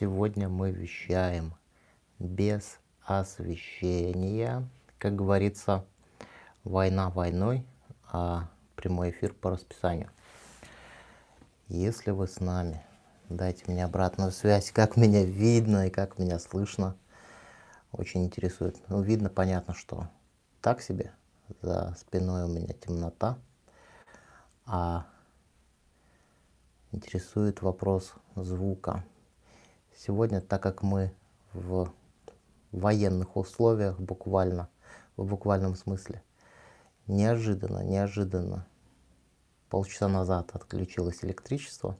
Сегодня мы вещаем без освещения. Как говорится, война войной, а прямой эфир по расписанию. Если вы с нами, дайте мне обратную связь, как меня видно и как меня слышно. Очень интересует. Ну, видно, понятно, что так себе. За спиной у меня темнота. А интересует вопрос звука. Сегодня, так как мы в военных условиях буквально, в буквальном смысле, неожиданно, неожиданно, полчаса назад отключилось электричество,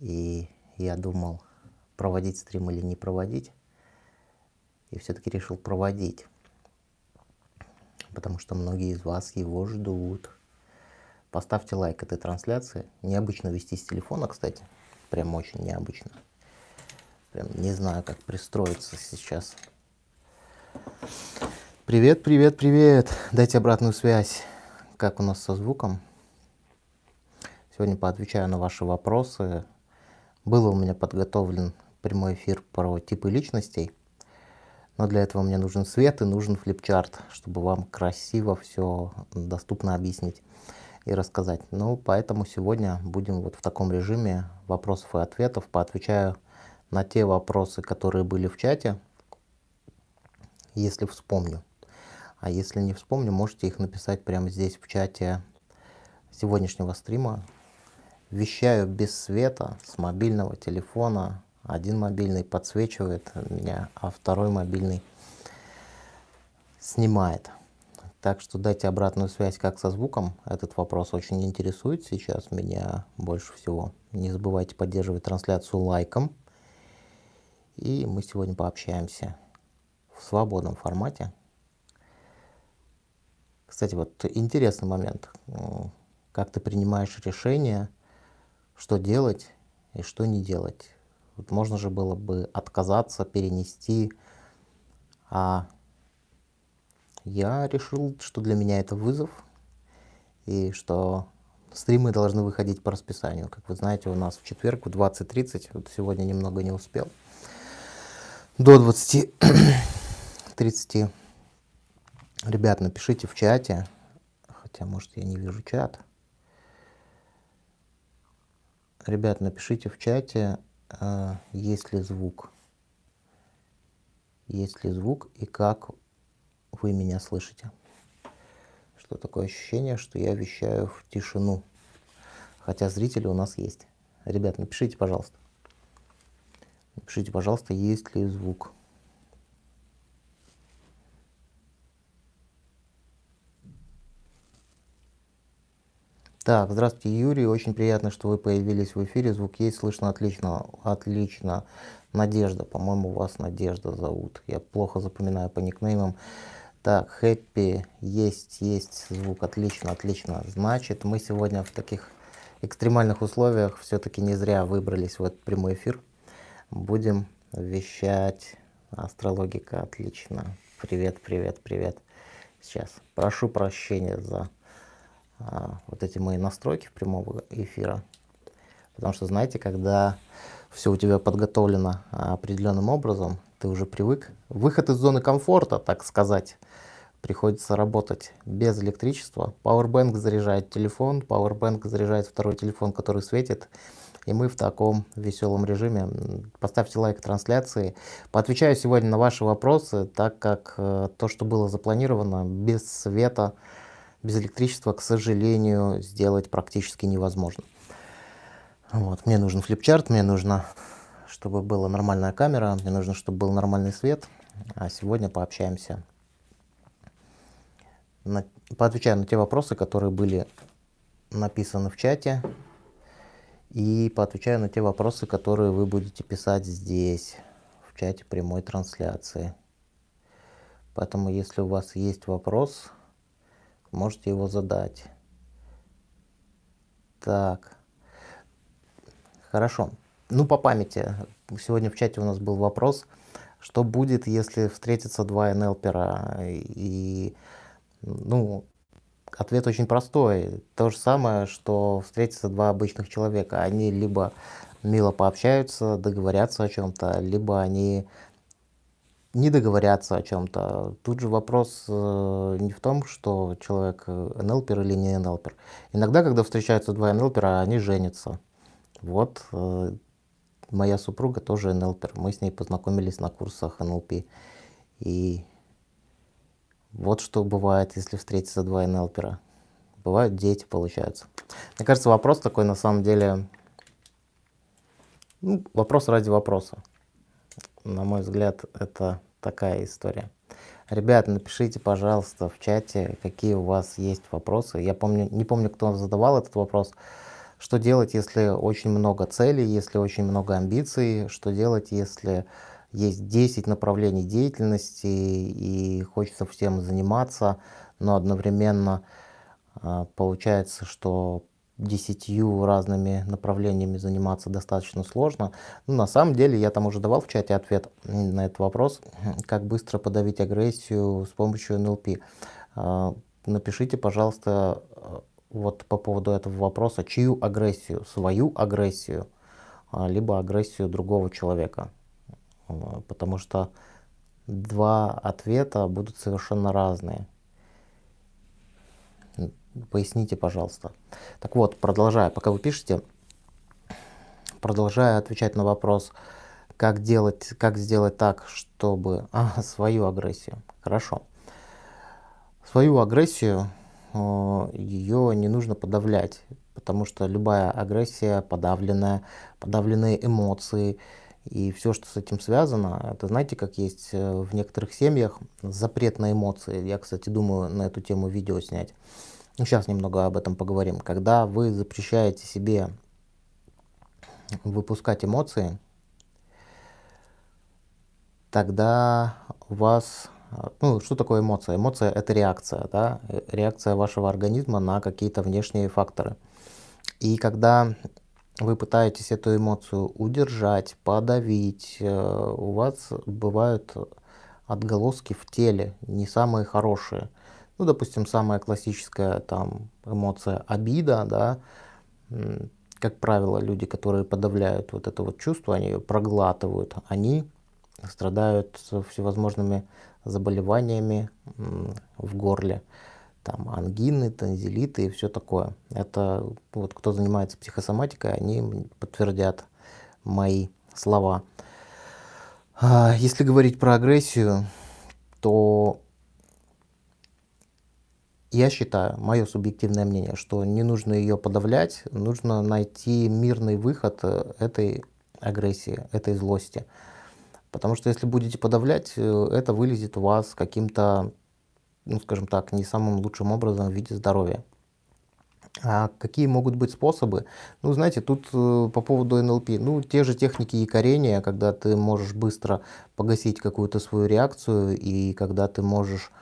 и я думал, проводить стрим или не проводить, и все-таки решил проводить, потому что многие из вас его ждут. Поставьте лайк этой трансляции. Необычно вести с телефона, кстати. Прям очень необычно. Прям не знаю, как пристроиться сейчас. Привет, привет, привет. Дайте обратную связь. Как у нас со звуком? Сегодня поотвечаю на ваши вопросы. Был у меня подготовлен прямой эфир про типы личностей. Но для этого мне нужен свет и нужен флипчарт, чтобы вам красиво все доступно объяснить и рассказать. Ну, поэтому сегодня будем вот в таком режиме вопросов и ответов. Поотвечаю на те вопросы, которые были в чате, если вспомню. А если не вспомню, можете их написать прямо здесь в чате сегодняшнего стрима. Вещаю без света с мобильного телефона. Один мобильный подсвечивает меня, а второй мобильный снимает. Так что дайте обратную связь, как со звуком. Этот вопрос очень интересует сейчас меня больше всего. Не забывайте поддерживать трансляцию лайком. И мы сегодня пообщаемся в свободном формате. Кстати, вот интересный момент. Как ты принимаешь решение, что делать и что не делать. Вот можно же было бы отказаться, перенести, а я решил, что для меня это вызов, и что стримы должны выходить по расписанию. Как вы знаете, у нас в четверг в 20.30, вот сегодня немного не успел, до 20.30. Ребят, напишите в чате, хотя, может, я не вижу чат. Ребят, напишите в чате, э, есть ли звук. Есть ли звук и как вы меня слышите. Что такое ощущение, что я вещаю в тишину, хотя зрители у нас есть. Ребят, напишите, пожалуйста. Напишите, пожалуйста, есть ли звук. Так, здравствуйте, Юрий. Очень приятно, что вы появились в эфире. Звук есть, слышно отлично. Отлично. Надежда, по-моему, вас Надежда зовут. Я плохо запоминаю по никнеймам. Так, хэппи, есть, есть звук, отлично, отлично. Значит, мы сегодня в таких экстремальных условиях все-таки не зря выбрались в этот прямой эфир. Будем вещать. Астрологика, отлично. Привет, привет, привет. Сейчас прошу прощения за а, вот эти мои настройки прямого эфира. Потому что, знаете, когда все у тебя подготовлено определенным образом, ты уже привык. Выход из зоны комфорта, так сказать приходится работать без электричества. Powerbank заряжает телефон, Powerbank заряжает второй телефон, который светит. И мы в таком веселом режиме. Поставьте лайк трансляции. Поотвечаю сегодня на ваши вопросы, так как э, то, что было запланировано, без света, без электричества, к сожалению, сделать практически невозможно. Вот. Мне нужен флипчарт, мне нужно, чтобы была нормальная камера, мне нужно, чтобы был нормальный свет. А сегодня пообщаемся на, поотвечаю на те вопросы, которые были написаны в чате, и поотвечаю на те вопросы, которые вы будете писать здесь, в чате прямой трансляции. Поэтому, если у вас есть вопрос, можете его задать. Так, хорошо. Ну, по памяти, сегодня в чате у нас был вопрос, что будет, если встретятся два НЛПера и ну, ответ очень простой. То же самое, что встретятся два обычных человека. Они либо мило пообщаются, договорятся о чем-то, либо они не договорятся о чем-то. Тут же вопрос э, не в том, что человек э, НЛПер или не НЛПер. Иногда, когда встречаются два НЛПера, они женятся. Вот э, моя супруга тоже НЛПер. Мы с ней познакомились на курсах НЛП. И вот что бывает, если встретятся два НЛПера. Бывают дети, получаются. Мне кажется, вопрос такой на самом деле, ну, вопрос ради вопроса. На мой взгляд, это такая история. Ребята, напишите, пожалуйста, в чате, какие у вас есть вопросы. Я помню, не помню, кто задавал этот вопрос. Что делать, если очень много целей, если очень много амбиций? Что делать, если есть 10 направлений деятельности и хочется всем заниматься, но одновременно а, получается, что десятью разными направлениями заниматься достаточно сложно. Ну, на самом деле, я там уже давал в чате ответ на этот вопрос, как быстро подавить агрессию с помощью НЛП. А, напишите, пожалуйста, вот по поводу этого вопроса, чью агрессию, свою агрессию, а, либо агрессию другого человека. Потому что два ответа будут совершенно разные. Поясните, пожалуйста. Так вот, продолжая, пока вы пишете, продолжая отвечать на вопрос, как, делать, как сделать так, чтобы... А, свою агрессию. Хорошо. Свою агрессию, ее не нужно подавлять, потому что любая агрессия, подавленная, подавленные эмоции и все, что с этим связано, это знаете, как есть э, в некоторых семьях запрет на эмоции. Я, кстати, думаю на эту тему видео снять. Ну, сейчас немного об этом поговорим. Когда вы запрещаете себе выпускать эмоции, тогда у вас... Ну, что такое эмоция? Эмоция — это реакция, да? реакция вашего организма на какие-то внешние факторы. И когда вы пытаетесь эту эмоцию удержать, подавить, э, у вас бывают отголоски в теле, не самые хорошие. Ну, допустим, самая классическая там эмоция обида, да, как правило, люди, которые подавляют вот это вот чувство, они ее проглатывают, они страдают всевозможными заболеваниями в горле, там ангины, танзелиты и все такое. Это вот кто занимается психосоматикой, они подтвердят мои слова. А, если говорить про агрессию, то я считаю, мое субъективное мнение, что не нужно ее подавлять, нужно найти мирный выход э, этой агрессии, этой злости. Потому что если будете подавлять, э, это вылезет у вас каким-то, ну скажем так, не самым лучшим образом в виде здоровья. А какие могут быть способы? Ну, знаете, тут э, по поводу НЛП, ну, те же техники якорения, когда ты можешь быстро погасить какую-то свою реакцию, и когда ты можешь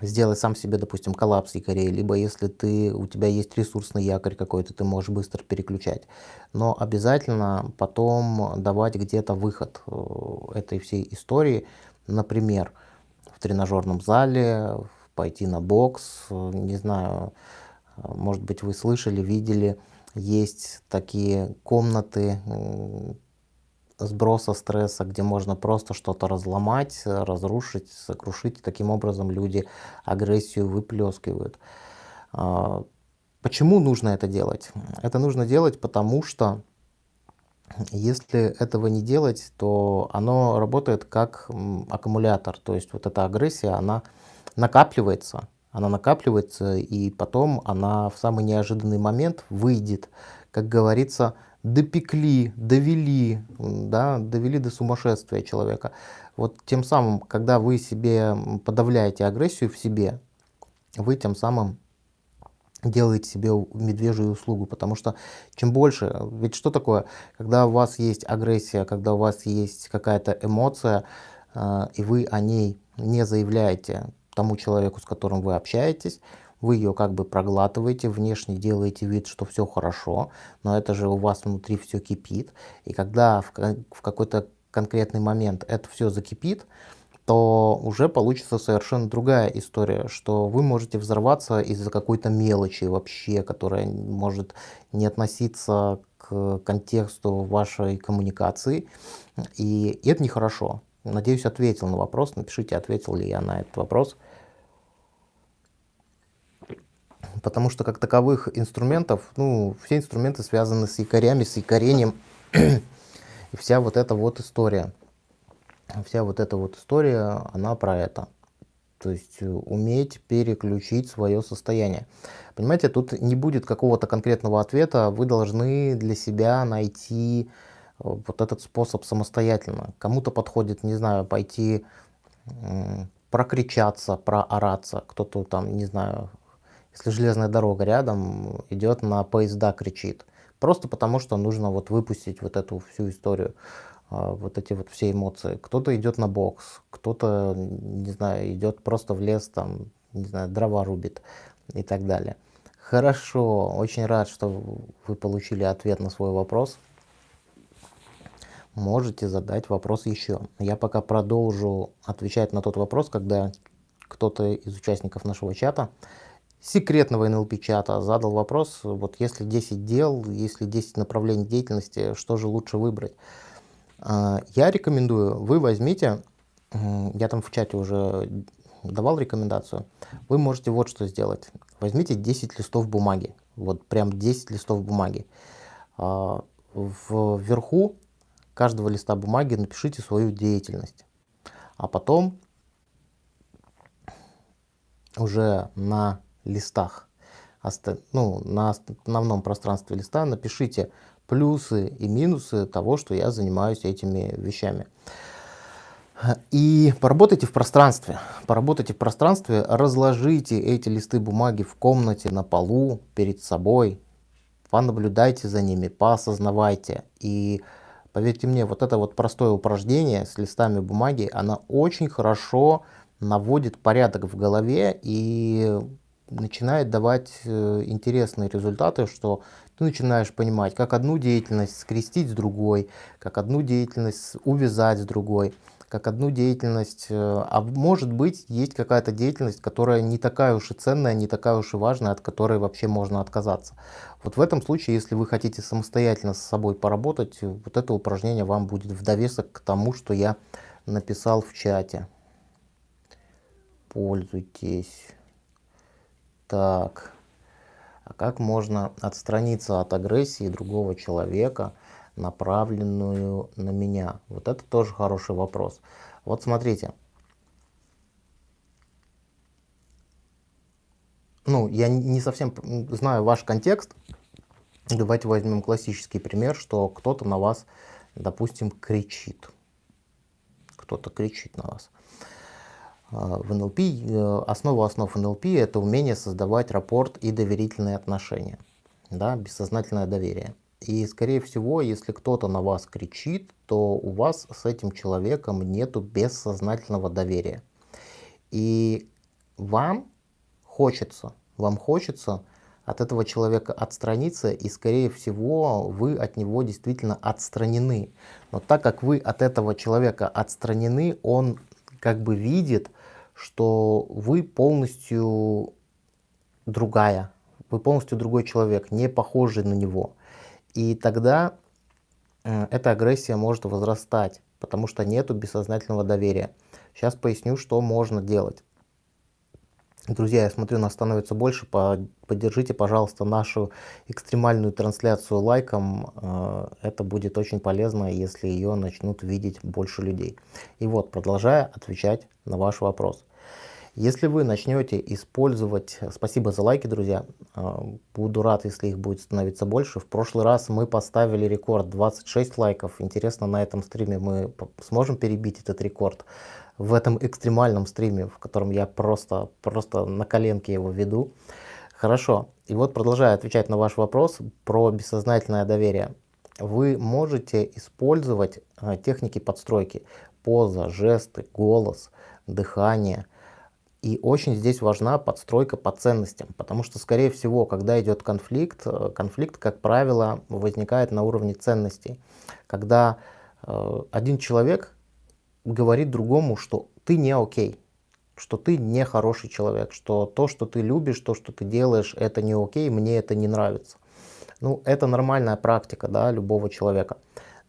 сделать сам себе, допустим, коллапс якорей, либо если ты, у тебя есть ресурсный якорь какой-то, ты можешь быстро переключать. Но обязательно потом давать где-то выход э, этой всей истории, например, в тренажерном зале, пойти на бокс, не знаю, может быть вы слышали, видели, есть такие комнаты, сброса стресса, где можно просто что-то разломать, разрушить, сокрушить. Таким образом люди агрессию выплескивают. А, почему нужно это делать? Это нужно делать, потому что если этого не делать, то оно работает как аккумулятор. То есть вот эта агрессия, она накапливается, она накапливается, и потом она в самый неожиданный момент выйдет, как говорится, допекли, довели, да, довели до сумасшествия человека. Вот тем самым, когда вы себе подавляете агрессию в себе, вы тем самым делаете себе медвежью услугу, потому что чем больше, ведь что такое, когда у вас есть агрессия, когда у вас есть какая-то эмоция, э, и вы о ней не заявляете тому человеку, с которым вы общаетесь, вы ее как бы проглатываете, внешне делаете вид, что все хорошо, но это же у вас внутри все кипит. И когда в, в какой-то конкретный момент это все закипит, то уже получится совершенно другая история, что вы можете взорваться из-за какой-то мелочи вообще, которая может не относиться к контексту вашей коммуникации, и это нехорошо. Надеюсь, ответил на вопрос. Напишите, ответил ли я на этот вопрос. Потому что как таковых инструментов, ну, все инструменты связаны с якорями, с якорением. И вся вот эта вот история. Вся вот эта вот история, она про это. То есть уметь переключить свое состояние. Понимаете, тут не будет какого-то конкретного ответа. Вы должны для себя найти вот этот способ самостоятельно. Кому-то подходит, не знаю, пойти прокричаться, проораться. Кто-то там, не знаю, если железная дорога рядом, идет на поезда, кричит. Просто потому, что нужно вот выпустить вот эту всю историю, вот эти вот все эмоции. Кто-то идет на бокс, кто-то, не знаю, идет просто в лес, там, не знаю, дрова рубит и так далее. Хорошо, очень рад, что вы получили ответ на свой вопрос можете задать вопрос еще. Я пока продолжу отвечать на тот вопрос, когда кто-то из участников нашего чата, секретного NLP чата, задал вопрос, вот если 10 дел, если 10 направлений деятельности, что же лучше выбрать? А, я рекомендую, вы возьмите, я там в чате уже давал рекомендацию, вы можете вот что сделать. Возьмите 10 листов бумаги, вот прям 10 листов бумаги. А, вверху каждого листа бумаги напишите свою деятельность. А потом уже на листах, ну, на основном пространстве листа напишите плюсы и минусы того, что я занимаюсь этими вещами. И поработайте в пространстве. Поработайте в пространстве, разложите эти листы бумаги в комнате, на полу, перед собой. Понаблюдайте за ними, поосознавайте. И Поверьте мне, вот это вот простое упражнение с листами бумаги, оно очень хорошо наводит порядок в голове и начинает давать э, интересные результаты, что ты начинаешь понимать, как одну деятельность скрестить с другой, как одну деятельность увязать с другой как одну деятельность, э, а может быть есть какая-то деятельность, которая не такая уж и ценная, не такая уж и важная, от которой вообще можно отказаться. Вот в этом случае, если вы хотите самостоятельно с собой поработать, вот это упражнение вам будет в довесок к тому, что я написал в чате. Пользуйтесь. Так, а как можно отстраниться от агрессии другого человека, направленную на меня? Вот это тоже хороший вопрос. Вот смотрите. Ну, я не совсем знаю ваш контекст. Давайте возьмем классический пример, что кто-то на вас, допустим, кричит. Кто-то кричит на вас. А, в НЛП, э, основа основ НЛП – это умение создавать рапорт и доверительные отношения. Да, бессознательное доверие. И, скорее всего, если кто-то на вас кричит, то у вас с этим человеком нету бессознательного доверия. И вам хочется, вам хочется от этого человека отстраниться, и, скорее всего, вы от него действительно отстранены. Но так как вы от этого человека отстранены, он как бы видит, что вы полностью другая, вы полностью другой человек, не похожий на него. И тогда э, эта агрессия может возрастать, потому что нету бессознательного доверия. Сейчас поясню, что можно делать. Друзья, я смотрю, нас становится больше. Поддержите, пожалуйста, нашу экстремальную трансляцию лайком. Э, это будет очень полезно, если ее начнут видеть больше людей. И вот, продолжая отвечать на ваш вопрос. Если вы начнете использовать, спасибо за лайки, друзья, а, буду рад, если их будет становиться больше. В прошлый раз мы поставили рекорд 26 лайков. Интересно, на этом стриме мы сможем перебить этот рекорд. В этом экстремальном стриме, в котором я просто, просто на коленке его веду. Хорошо. И вот продолжая отвечать на ваш вопрос про бессознательное доверие. Вы можете использовать а, техники подстройки. Поза, жесты, голос, дыхание – и очень здесь важна подстройка по ценностям, потому что, скорее всего, когда идет конфликт, э, конфликт, как правило, возникает на уровне ценностей. Когда э, один человек говорит другому, что ты не окей, что ты не хороший человек, что то, что ты любишь, то, что ты делаешь, это не окей, мне это не нравится. Ну, это нормальная практика да, любого человека.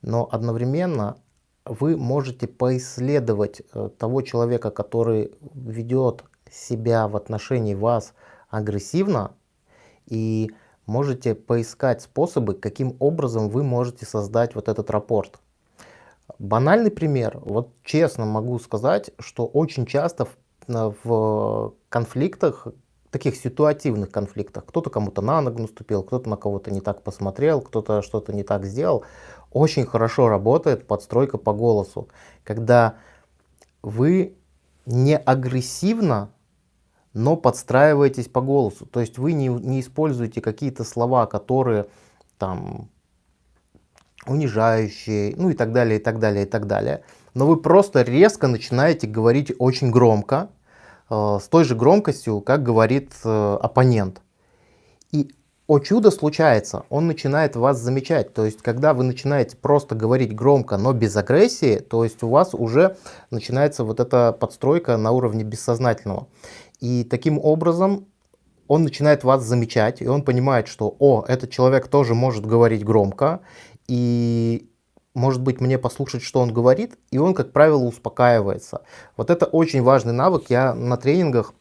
Но одновременно вы можете поисследовать э, того человека, который ведет себя в отношении вас агрессивно, и можете поискать способы, каким образом вы можете создать вот этот рапорт. Банальный пример, вот честно могу сказать, что очень часто в, в конфликтах, таких ситуативных конфликтах, кто-то кому-то на ногу наступил, кто-то на кого-то не так посмотрел, кто-то что-то не так сделал, очень хорошо работает подстройка по голосу, когда вы не агрессивно, но подстраиваетесь по голосу. То есть вы не, не используете какие-то слова, которые там унижающие, ну и так далее, и так далее, и так далее. Но вы просто резко начинаете говорить очень громко, э, с той же громкостью, как говорит э, оппонент. И о чудо случается, он начинает вас замечать. То есть, когда вы начинаете просто говорить громко, но без агрессии, то есть у вас уже начинается вот эта подстройка на уровне бессознательного. И таким образом он начинает вас замечать, и он понимает, что, о, этот человек тоже может говорить громко, и может быть мне послушать, что он говорит, и он, как правило, успокаивается. Вот это очень важный навык. Я на тренингах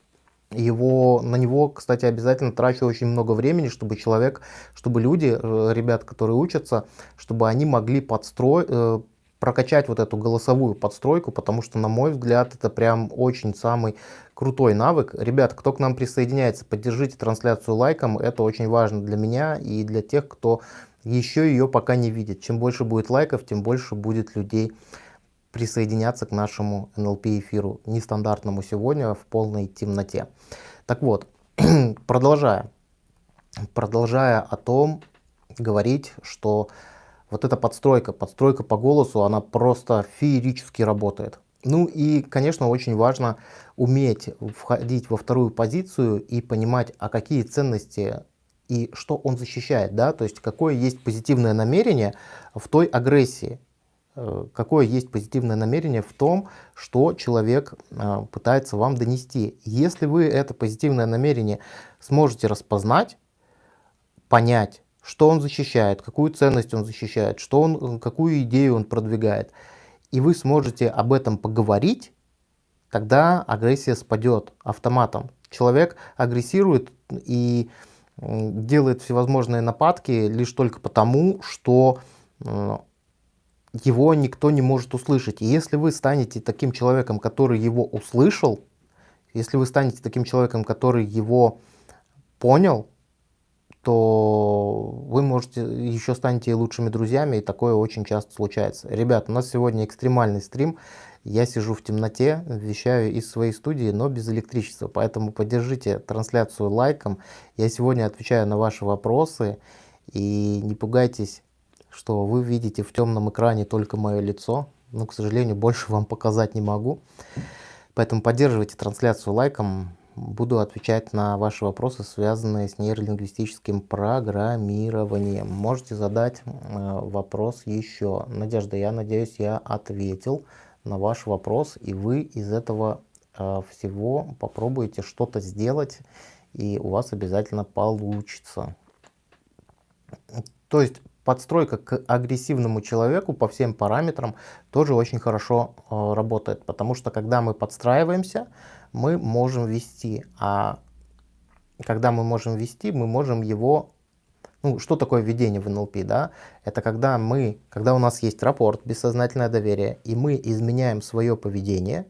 его, на него, кстати, обязательно трачу очень много времени, чтобы человек, чтобы люди, э, ребят, которые учатся, чтобы они могли подстроить, э, прокачать вот эту голосовую подстройку, потому что, на мой взгляд, это прям очень самый крутой навык. Ребят, кто к нам присоединяется, поддержите трансляцию лайком, это очень важно для меня и для тех, кто еще ее пока не видит. Чем больше будет лайков, тем больше будет людей присоединяться к нашему NLP эфиру, нестандартному сегодня в полной темноте. Так вот, продолжая, продолжая о том говорить, что вот эта подстройка, подстройка по голосу, она просто феерически работает. Ну и, конечно, очень важно уметь входить во вторую позицию и понимать, а какие ценности и что он защищает, да, то есть какое есть позитивное намерение в той агрессии, Э, какое есть позитивное намерение в том, что человек э, пытается вам донести. Если вы это позитивное намерение сможете распознать, понять, что он защищает, какую ценность он защищает, что он, какую идею он продвигает, и вы сможете об этом поговорить, тогда агрессия спадет автоматом. Человек агрессирует и делает всевозможные нападки лишь только потому, что э, его никто не может услышать. И если вы станете таким человеком, который его услышал, если вы станете таким человеком, который его понял, то вы можете еще станете лучшими друзьями, и такое очень часто случается. Ребят, у нас сегодня экстремальный стрим. Я сижу в темноте, вещаю из своей студии, но без электричества, поэтому поддержите трансляцию лайком. Я сегодня отвечаю на ваши вопросы, и не пугайтесь что вы видите в темном экране только мое лицо, но, к сожалению, больше вам показать не могу. Поэтому поддерживайте трансляцию лайком. Буду отвечать на ваши вопросы, связанные с нейролингвистическим программированием. Можете задать э, вопрос еще. Надежда, я надеюсь, я ответил на ваш вопрос, и вы из этого э, всего попробуете что-то сделать, и у вас обязательно получится. То есть подстройка к агрессивному человеку по всем параметрам тоже очень хорошо э, работает, потому что когда мы подстраиваемся, мы можем вести, а когда мы можем вести, мы можем его ну, что такое введение в НЛП, да? Это когда мы, когда у нас есть рапорт, бессознательное доверие, и мы изменяем свое поведение,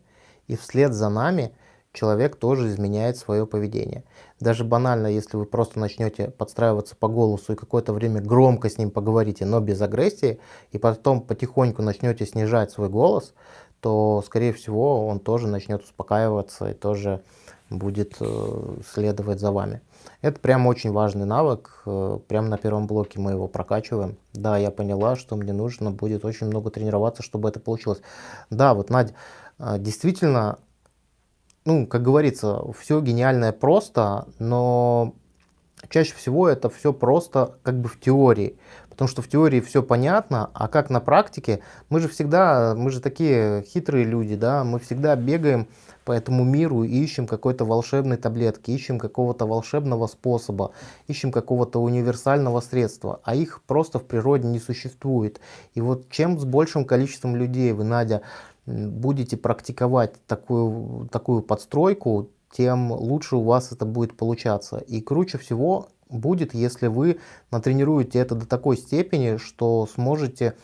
и вслед за нами человек тоже изменяет свое поведение. Даже банально, если вы просто начнете подстраиваться по голосу и какое-то время громко с ним поговорите, но без агрессии, и потом потихоньку начнете снижать свой голос, то, скорее всего, он тоже начнет успокаиваться и тоже будет э, следовать за вами. Это прям очень важный навык, э, прямо на первом блоке мы его прокачиваем. Да, я поняла, что мне нужно будет очень много тренироваться, чтобы это получилось. Да, вот, Надя, э, действительно, ну, как говорится, все гениальное просто, но чаще всего это все просто как бы в теории. Потому что в теории все понятно, а как на практике, мы же всегда, мы же такие хитрые люди, да, мы всегда бегаем по этому миру и ищем какой-то волшебной таблетки, ищем какого-то волшебного способа, ищем какого-то универсального средства, а их просто в природе не существует. И вот чем с большим количеством людей вы, Надя, будете практиковать такую, такую подстройку, тем лучше у вас это будет получаться. И круче всего будет, если вы натренируете это до такой степени, что сможете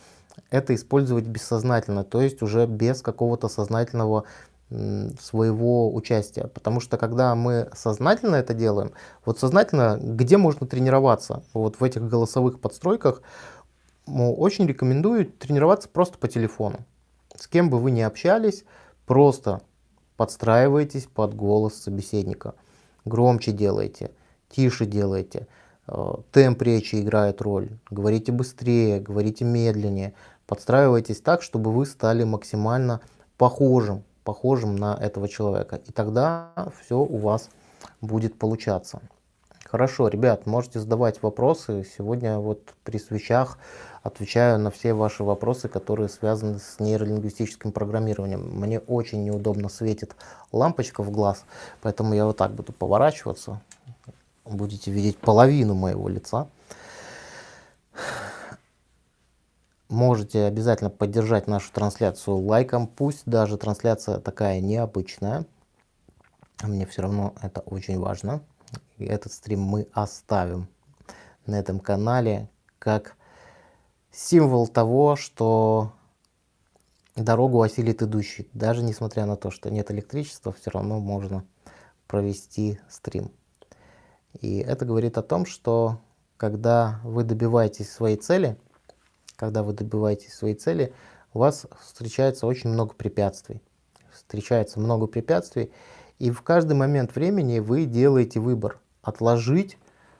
это использовать бессознательно, то есть уже без какого-то сознательного своего участия. Потому что когда мы сознательно это делаем, вот сознательно, где можно тренироваться? Вот в этих голосовых подстройках очень рекомендую тренироваться просто по телефону. С кем бы вы ни общались, просто подстраивайтесь под голос собеседника. Громче делайте, тише делайте. Э, темп речи играет роль. Говорите быстрее, говорите медленнее. Подстраивайтесь так, чтобы вы стали максимально похожим похожим на этого человека. И тогда все у вас будет получаться. Хорошо, ребят, можете задавать вопросы. Сегодня вот при свечах отвечаю на все ваши вопросы, которые связаны с нейролингвистическим программированием. Мне очень неудобно светит лампочка в глаз, поэтому я вот так буду поворачиваться. Будете видеть половину моего лица. Можете обязательно поддержать нашу трансляцию лайком, пусть даже трансляция такая необычная. Мне все равно это очень важно. Этот стрим мы оставим на этом канале как символ того, что дорогу осилит идущий. Даже несмотря на то, что нет электричества, все равно можно провести стрим. И это говорит о том, что когда вы добиваетесь своей цели, когда вы добиваетесь своей цели, у вас встречается очень много препятствий. Встречается много препятствий, и в каждый момент времени вы делаете выбор. Отложить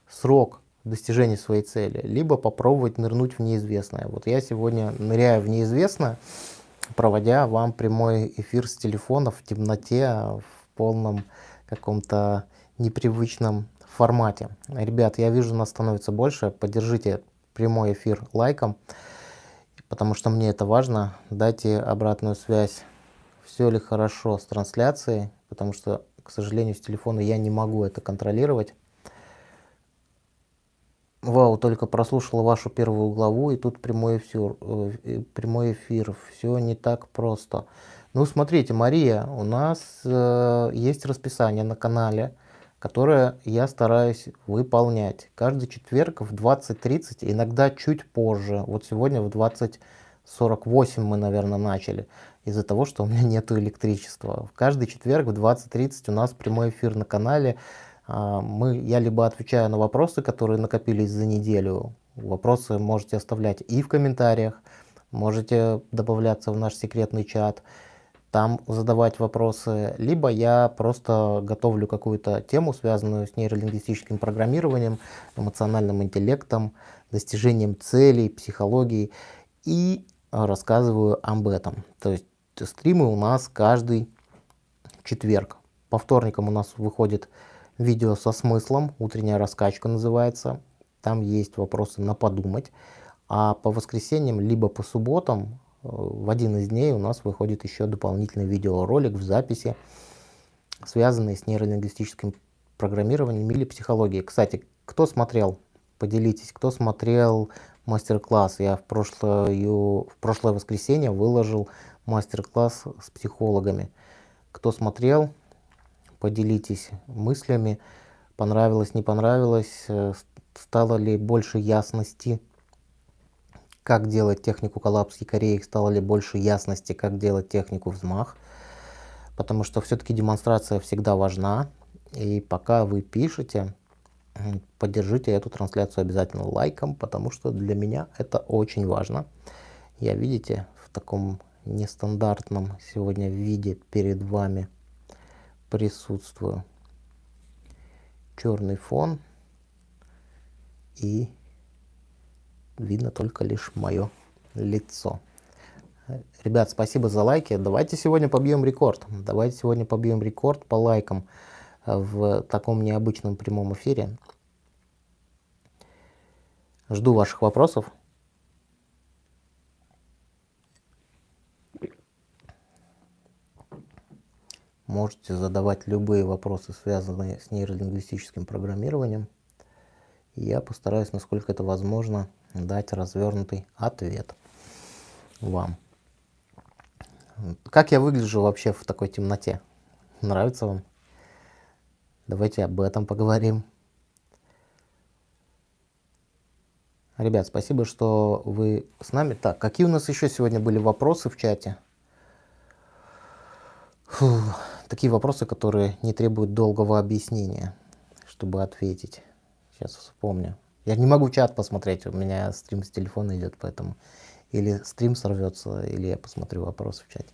срок достижения своей цели, либо попробовать нырнуть в неизвестное. Вот я сегодня ныряю в неизвестное, проводя вам прямой эфир с телефона в темноте, в полном каком-то непривычном формате. Ребят, я вижу, нас становится больше. Поддержите прямой эфир лайком, потому что мне это важно. Дайте обратную связь, все ли хорошо с трансляцией, потому что, к сожалению, с телефона я не могу это контролировать. Вау, только прослушала вашу первую главу, и тут прямой эфир. Э, прямой эфир. Все не так просто. Ну, смотрите, Мария, у нас э, есть расписание на канале которое я стараюсь выполнять. Каждый четверг в 20.30, иногда чуть позже. Вот сегодня в 20.48 мы, наверное, начали. Из-за того, что у меня нет электричества. В каждый четверг в 20.30 у нас прямой эфир на канале. А, мы, я либо отвечаю на вопросы, которые накопились за неделю. Вопросы можете оставлять и в комментариях. Можете добавляться в наш секретный чат там задавать вопросы, либо я просто готовлю какую-то тему, связанную с нейролингвистическим программированием, эмоциональным интеллектом, достижением целей, психологией и рассказываю об этом. То есть стримы у нас каждый четверг. По вторникам у нас выходит видео со смыслом, утренняя раскачка называется. Там есть вопросы на подумать. А по воскресеньям, либо по субботам в один из дней у нас выходит еще дополнительный видеоролик в записи, связанный с нейролингвистическим программированием или психологией. Кстати, кто смотрел, поделитесь, кто смотрел мастер-класс. Я в прошлое, в прошлое воскресенье выложил мастер-класс с психологами. Кто смотрел, поделитесь мыслями, понравилось, не понравилось, э, стало ли больше ясности как делать технику коллапс якорей, стало ли больше ясности, как делать технику взмах. Потому что все-таки демонстрация всегда важна. И пока вы пишете, поддержите эту трансляцию обязательно лайком, потому что для меня это очень важно. Я, видите, в таком нестандартном сегодня виде перед вами присутствую. Черный фон и видно только лишь мое лицо. Ребят, спасибо за лайки. Давайте сегодня побьем рекорд. Давайте сегодня побьем рекорд по лайкам э, в таком необычном прямом эфире. Жду ваших вопросов. Можете задавать любые вопросы, связанные с нейролингвистическим программированием. Я постараюсь, насколько это возможно, дать развернутый ответ вам. Как я выгляжу вообще в такой темноте? Нравится вам? Давайте об этом поговорим. Ребят, спасибо, что вы с нами. Так, какие у нас еще сегодня были вопросы в чате? Фу, такие вопросы, которые не требуют долгого объяснения, чтобы ответить. Сейчас вспомню. Я не могу чат посмотреть, у меня стрим с телефона идет, поэтому или стрим сорвется, или я посмотрю вопросы в чате.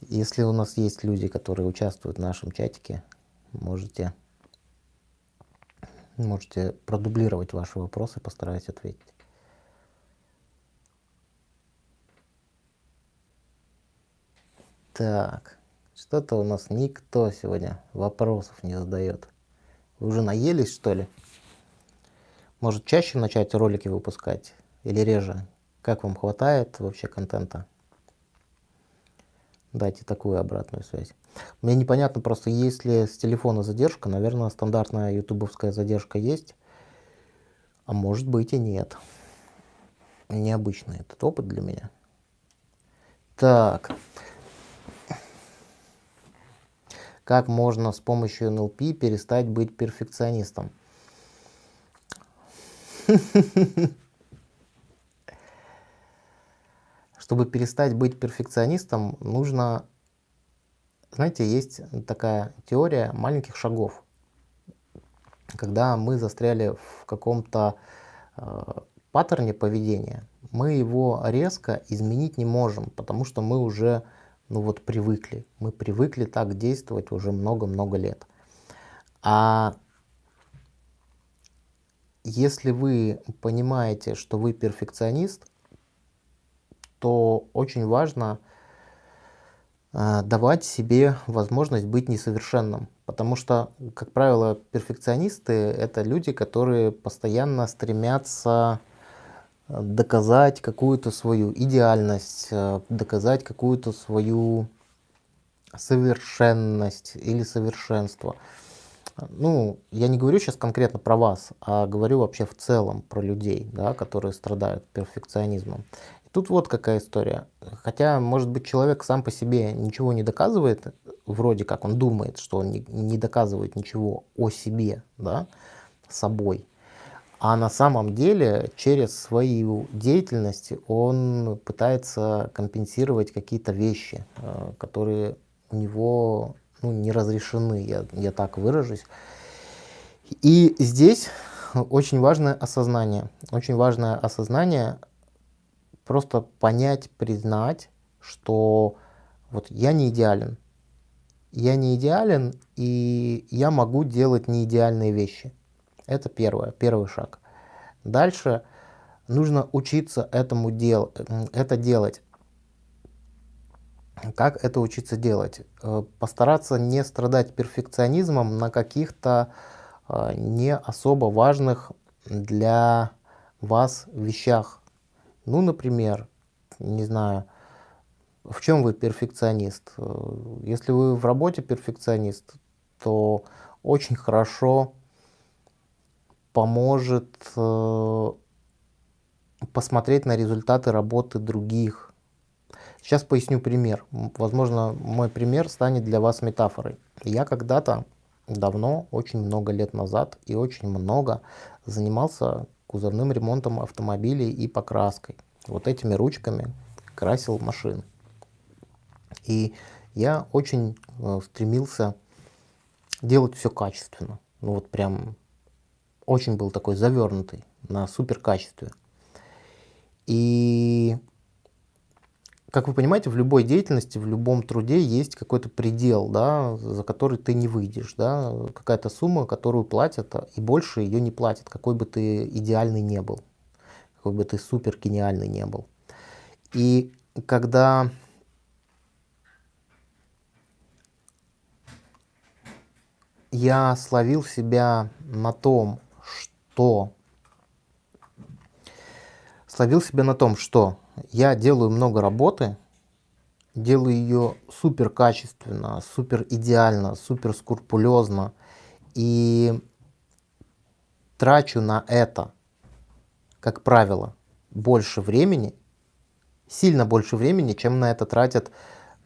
Если у нас есть люди, которые участвуют в нашем чатике, можете Можете продублировать ваши вопросы, постараюсь ответить. Так, что-то у нас никто сегодня вопросов не задает. Вы уже наелись, что ли? Может, чаще начать ролики выпускать или реже? Как вам хватает вообще контента? Дайте такую обратную связь. Мне непонятно просто, есть ли с телефона задержка. Наверное, стандартная ютубовская задержка есть. А может быть и нет. Необычный этот опыт для меня. Так. Как можно с помощью НЛП перестать быть перфекционистом? Чтобы перестать быть перфекционистом, нужно, знаете, есть такая теория маленьких шагов. Когда мы застряли в каком-то э, паттерне поведения, мы его резко изменить не можем, потому что мы уже ну вот привыкли. Мы привыкли так действовать уже много-много лет. А если вы понимаете, что вы перфекционист, то очень важно э, давать себе возможность быть несовершенным. Потому что, как правило, перфекционисты — это люди, которые постоянно стремятся э, доказать какую-то свою идеальность, э, доказать какую-то свою совершенность или совершенство. Ну, я не говорю сейчас конкретно про вас, а говорю вообще в целом про людей, да, которые страдают перфекционизмом. Тут вот какая история. Хотя, может быть, человек сам по себе ничего не доказывает, вроде как он думает, что он не, доказывает ничего о себе, да, собой. А на самом деле через свою деятельность он пытается компенсировать какие-то вещи, э, которые у него ну, не разрешены, я, я так выражусь. И здесь очень важное осознание. Очень важное осознание просто понять, признать, что вот я не идеален. Я не идеален, и я могу делать неидеальные вещи. Это первое, первый шаг. Дальше нужно учиться этому дел, это делать. Как это учиться делать? Э, постараться не страдать перфекционизмом на каких-то э, не особо важных для вас вещах. Ну, например, не знаю, в чем вы перфекционист? Если вы в работе перфекционист, то очень хорошо поможет э, посмотреть на результаты работы других. Сейчас поясню пример. Возможно, мой пример станет для вас метафорой. Я когда-то, давно, очень много лет назад и очень много занимался кузовным ремонтом автомобилей и покраской. Вот этими ручками красил машины. И я очень э, стремился делать все качественно. Ну вот прям очень был такой завернутый на супер качестве. И как вы понимаете, в любой деятельности, в любом труде есть какой-то предел, да, за который ты не выйдешь, да, какая-то сумма, которую платят, и больше ее не платят, какой бы ты идеальный не был, какой бы ты супер гениальный не был. И когда я словил себя на том, что словил себя на том, что я делаю много работы, делаю ее супер качественно, супер идеально, супер скрупулезно и трачу на это, как правило, больше времени, сильно больше времени, чем на это тратят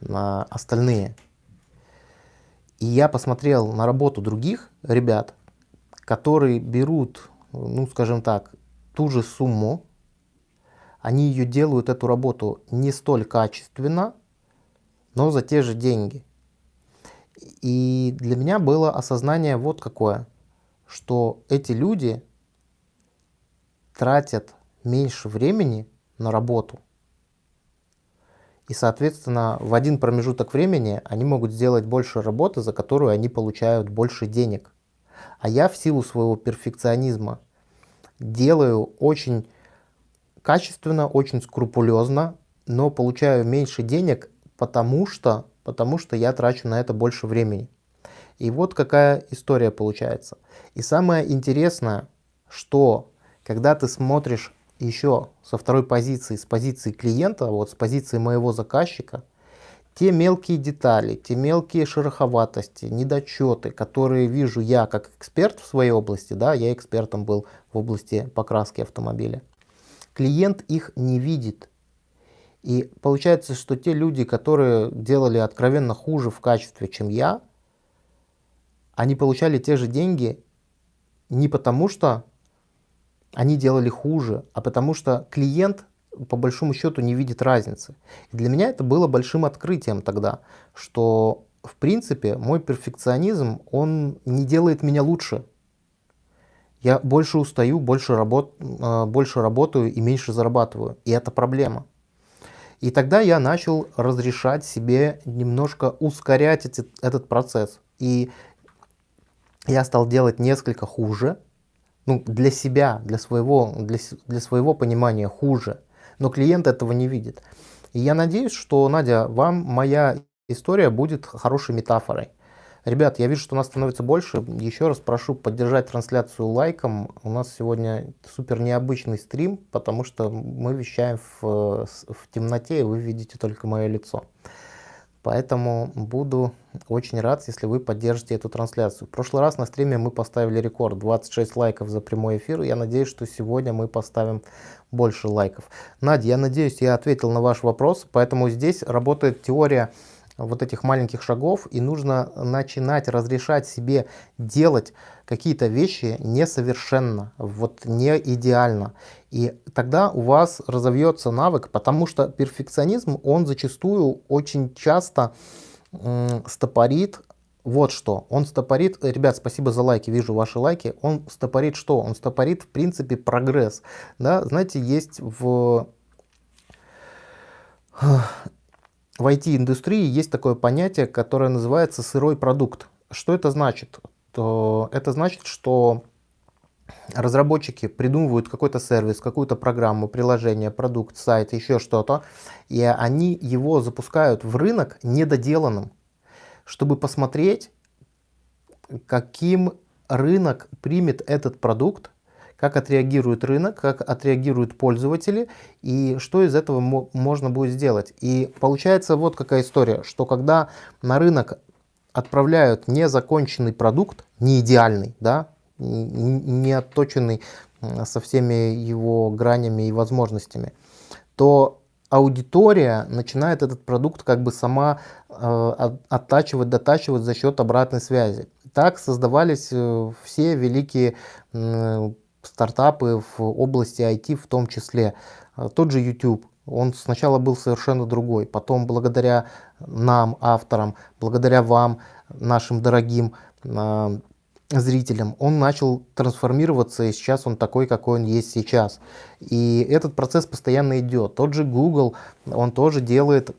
на остальные. И я посмотрел на работу других ребят, которые берут, ну скажем так, ту же сумму, они ее делают, эту работу, не столь качественно, но за те же деньги. И для меня было осознание вот какое, что эти люди тратят меньше времени на работу. И, соответственно, в один промежуток времени они могут сделать больше работы, за которую они получают больше денег. А я в силу своего перфекционизма делаю очень качественно, очень скрупулезно, но получаю меньше денег, потому что, потому что я трачу на это больше времени. И вот какая история получается. И самое интересное, что когда ты смотришь еще со второй позиции, с позиции клиента, вот с позиции моего заказчика, те мелкие детали, те мелкие шероховатости, недочеты, которые вижу я как эксперт в своей области, да, я экспертом был в области покраски автомобиля, клиент их не видит. И получается, что те люди, которые делали откровенно хуже в качестве, чем я, они получали те же деньги не потому, что они делали хуже, а потому что клиент по большому счету не видит разницы. И для меня это было большим открытием тогда, что в принципе мой перфекционизм, он не делает меня лучше. Я больше устаю, больше, работ, э, больше работаю и меньше зарабатываю. И это проблема. И тогда я начал разрешать себе немножко ускорять эти, этот процесс. И я стал делать несколько хуже, ну, для себя, для своего, для, для своего понимания хуже, но клиент этого не видит. И я надеюсь, что, Надя, вам моя история будет хорошей метафорой. Ребят, я вижу, что нас становится больше. Еще раз прошу поддержать трансляцию лайком. У нас сегодня супер необычный стрим, потому что мы вещаем в, в темноте, и вы видите только мое лицо. Поэтому буду очень рад, если вы поддержите эту трансляцию. В прошлый раз на стриме мы поставили рекорд 26 лайков за прямой эфир. Я надеюсь, что сегодня мы поставим больше лайков. Надя, я надеюсь, я ответил на ваш вопрос. Поэтому здесь работает теория вот этих маленьких шагов, и нужно начинать разрешать себе делать какие-то вещи несовершенно, вот не идеально. И тогда у вас разовьется навык, потому что перфекционизм, он зачастую очень часто стопорит вот что. Он стопорит, ребят, спасибо за лайки, вижу ваши лайки. Он стопорит что? Он стопорит, в принципе, прогресс. Да, знаете, есть в в IT-индустрии есть такое понятие, которое называется сырой продукт. Что это значит? То это значит, что разработчики придумывают какой-то сервис, какую-то программу, приложение, продукт, сайт, еще что-то, и они его запускают в рынок недоделанным, чтобы посмотреть, каким рынок примет этот продукт, как отреагирует рынок, как отреагируют пользователи и что из этого можно будет сделать. И получается вот какая история, что когда на рынок отправляют незаконченный продукт, не идеальный, да, не отточенный со всеми его гранями и возможностями, то аудитория начинает этот продукт как бы сама э, оттачивать, дотачивать за счет обратной связи. Так создавались э, все великие э, стартапы в области IT в том числе. А, тот же YouTube, он сначала был совершенно другой, потом благодаря нам, авторам, благодаря вам, нашим дорогим э, зрителям, он начал трансформироваться, и сейчас он такой, какой он есть сейчас. И этот процесс постоянно идет. Тот же Google, он тоже делает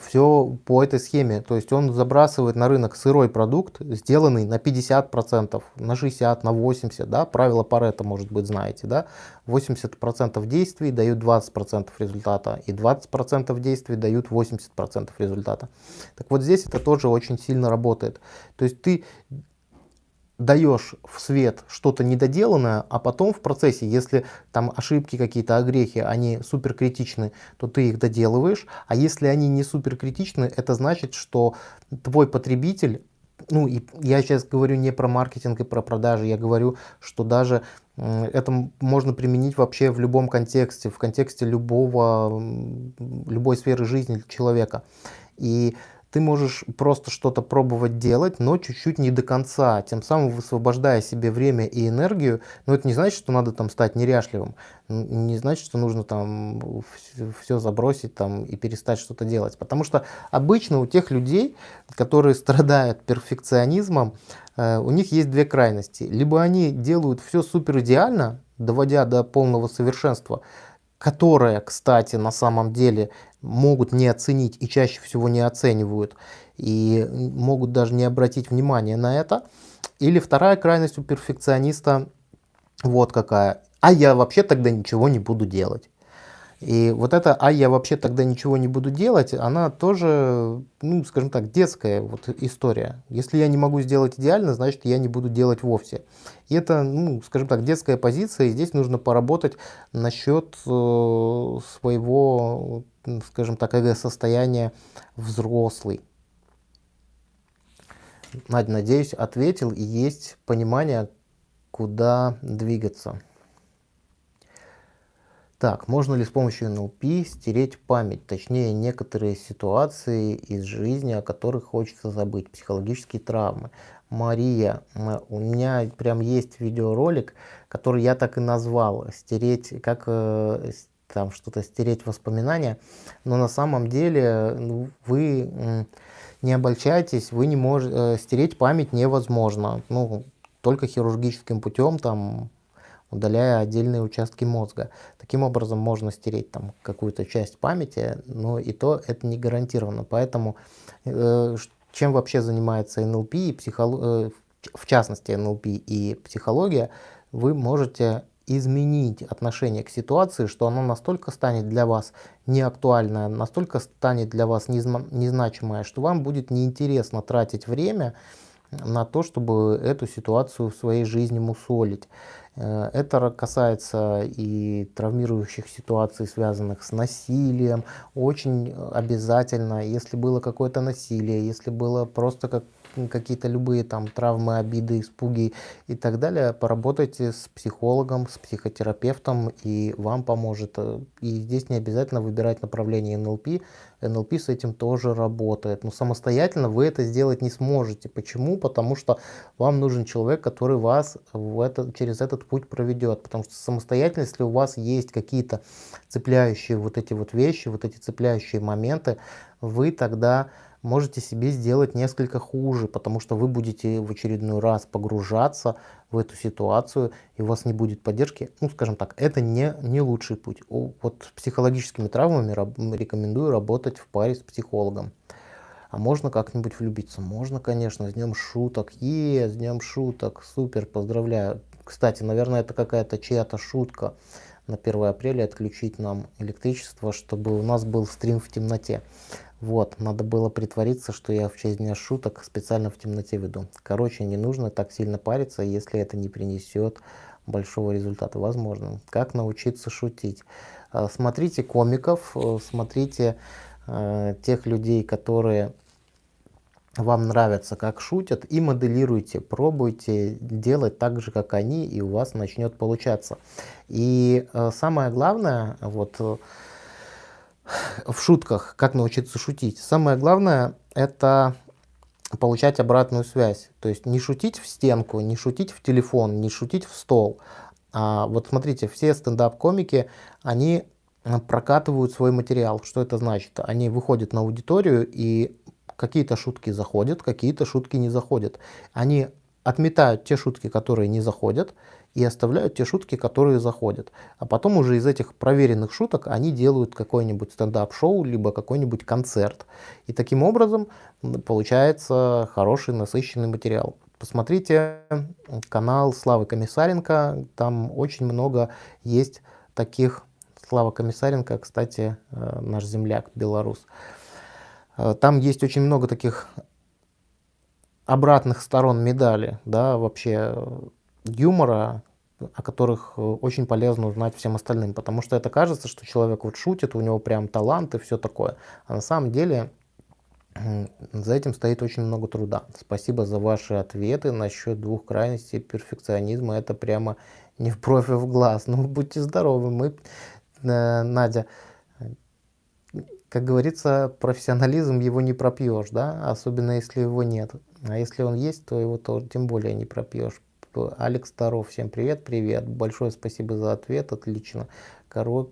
все по этой схеме. То есть он забрасывает на рынок сырой продукт, сделанный на 50%, на 60%, на 80%. Да? Правило Паретта, может быть, знаете. Да? 80% действий дают 20% результата, и 20% действий дают 80% результата. Так вот здесь это тоже очень сильно работает. То есть ты даешь в свет что-то недоделанное, а потом в процессе, если там ошибки какие-то, огрехи, они супер критичны, то ты их доделываешь, а если они не супер критичны, это значит, что твой потребитель, ну и я сейчас говорю не про маркетинг и про продажи, я говорю, что даже это можно применить вообще в любом контексте, в контексте любого, любой сферы жизни человека. И ты можешь просто что-то пробовать делать, но чуть-чуть не до конца, тем самым высвобождая себе время и энергию. Но это не значит, что надо там стать неряшливым, не значит, что нужно там все забросить там и перестать что-то делать. Потому что обычно у тех людей, которые страдают перфекционизмом, э, у них есть две крайности. Либо они делают все супер идеально, доводя до полного совершенства, которое, кстати, на самом деле могут не оценить и чаще всего не оценивают, и могут даже не обратить внимание на это. Или вторая крайность у перфекциониста вот какая. А я вообще тогда ничего не буду делать. И вот это «а я вообще тогда ничего не буду делать», она тоже, ну, скажем так, детская вот история. Если я не могу сделать идеально, значит, я не буду делать вовсе. И это, ну, скажем так, детская позиция, и здесь нужно поработать насчет э, своего, скажем так, эго-состояния взрослый. Надя, надеюсь, ответил, и есть понимание, куда двигаться. Так, можно ли с помощью НЛП стереть память, точнее некоторые ситуации из жизни, о которых хочется забыть, психологические травмы. Мария, у меня прям есть видеоролик, который я так и назвал, стереть, как э, там что-то стереть воспоминания, но на самом деле ну, вы не обольщайтесь, вы не можете, э, стереть память невозможно, ну, только хирургическим путем, там, удаляя отдельные участки мозга. Таким образом можно стереть там какую-то часть памяти, но и то это не гарантированно. Поэтому э, чем вообще занимается НЛП и психология, э, в частности НЛП и психология, вы можете изменить отношение к ситуации, что оно настолько станет для вас неактуальное, настолько станет для вас незначимое, что вам будет неинтересно тратить время на то, чтобы эту ситуацию в своей жизни мусолить. Э, это касается и травмирующих ситуаций, связанных с насилием. Очень обязательно, если было какое-то насилие, если было просто как какие-то любые там травмы, обиды, испуги и так далее, поработайте с психологом, с психотерапевтом, и вам поможет. И здесь не обязательно выбирать направление НЛП. НЛП с этим тоже работает. Но самостоятельно вы это сделать не сможете. Почему? Потому что вам нужен человек, который вас в это, через этот путь проведет. Потому что самостоятельно, если у вас есть какие-то цепляющие вот эти вот вещи, вот эти цепляющие моменты, вы тогда можете себе сделать несколько хуже, потому что вы будете в очередной раз погружаться в эту ситуацию, и у вас не будет поддержки. Ну, скажем так, это не, не лучший путь. Вот с психологическими травмами рекомендую работать в паре с психологом. А можно как-нибудь влюбиться? Можно, конечно, с днем шуток. Е, с днем шуток, супер, поздравляю. Кстати, наверное, это какая-то чья-то шутка на 1 апреля отключить нам электричество, чтобы у нас был стрим в темноте. Вот, надо было притвориться, что я в честь дня шуток специально в темноте веду. Короче, не нужно так сильно париться, если это не принесет большого результата. Возможно. Как научиться шутить? А, смотрите комиков, э, смотрите э, тех людей, которые вам нравятся, как шутят, и моделируйте, пробуйте делать так же, как они, и у вас начнет получаться. И э, самое главное, вот в шутках, как научиться шутить. Самое главное это получать обратную связь. То есть не шутить в стенку, не шутить в телефон, не шутить в стол. А вот смотрите, все стендап-комики, они прокатывают свой материал. Что это значит? Они выходят на аудиторию и какие-то шутки заходят, какие-то шутки не заходят. Они отметают те шутки, которые не заходят, и оставляют те шутки, которые заходят. А потом уже из этих проверенных шуток они делают какой-нибудь стендап-шоу, либо какой-нибудь концерт. И таким образом получается хороший насыщенный материал. Посмотрите канал Славы Комиссаренко, там очень много есть таких. Слава Комиссаренко, кстати, э, наш земляк, белорус. Э, там есть очень много таких обратных сторон медали, да, вообще э, юмора, о которых э, очень полезно узнать всем остальным, потому что это кажется, что человек вот шутит, у него прям талант и все такое, а на самом деле за этим стоит очень много труда. Спасибо за ваши ответы насчет двух крайностей перфекционизма, это прямо не в профи в глаз, ну будьте здоровы, мы, э, Надя, как говорится, профессионализм его не пропьешь, да, особенно если его нет. А если он есть, то его тоже тем более не пропьешь. Алекс Старов, всем привет, привет. Большое спасибо за ответ, отлично. Короче,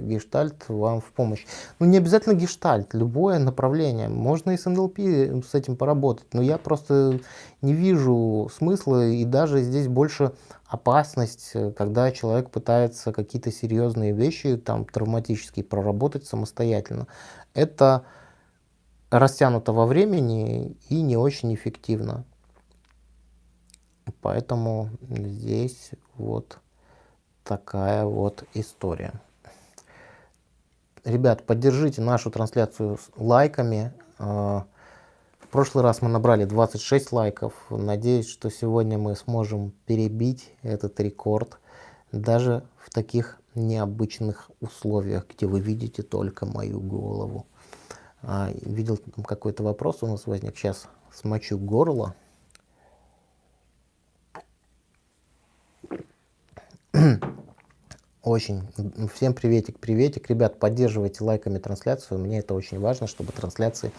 гештальт вам в помощь. Ну, не обязательно гештальт, любое направление. Можно и с НЛП с этим поработать, но я просто не вижу смысла, и даже здесь больше опасность, когда человек пытается какие-то серьезные вещи, там, травматические, проработать самостоятельно. Это растянуто во времени и не очень эффективно. Поэтому здесь вот такая вот история. Ребят, поддержите нашу трансляцию лайками. А, в прошлый раз мы набрали 26 лайков. Надеюсь, что сегодня мы сможем перебить этот рекорд. Даже в таких необычных условиях, где вы видите только мою голову. А, видел какой-то вопрос у нас возник. Сейчас смочу горло. Очень. Всем приветик, приветик. Ребят, поддерживайте лайками трансляцию. Мне это очень важно, чтобы трансляции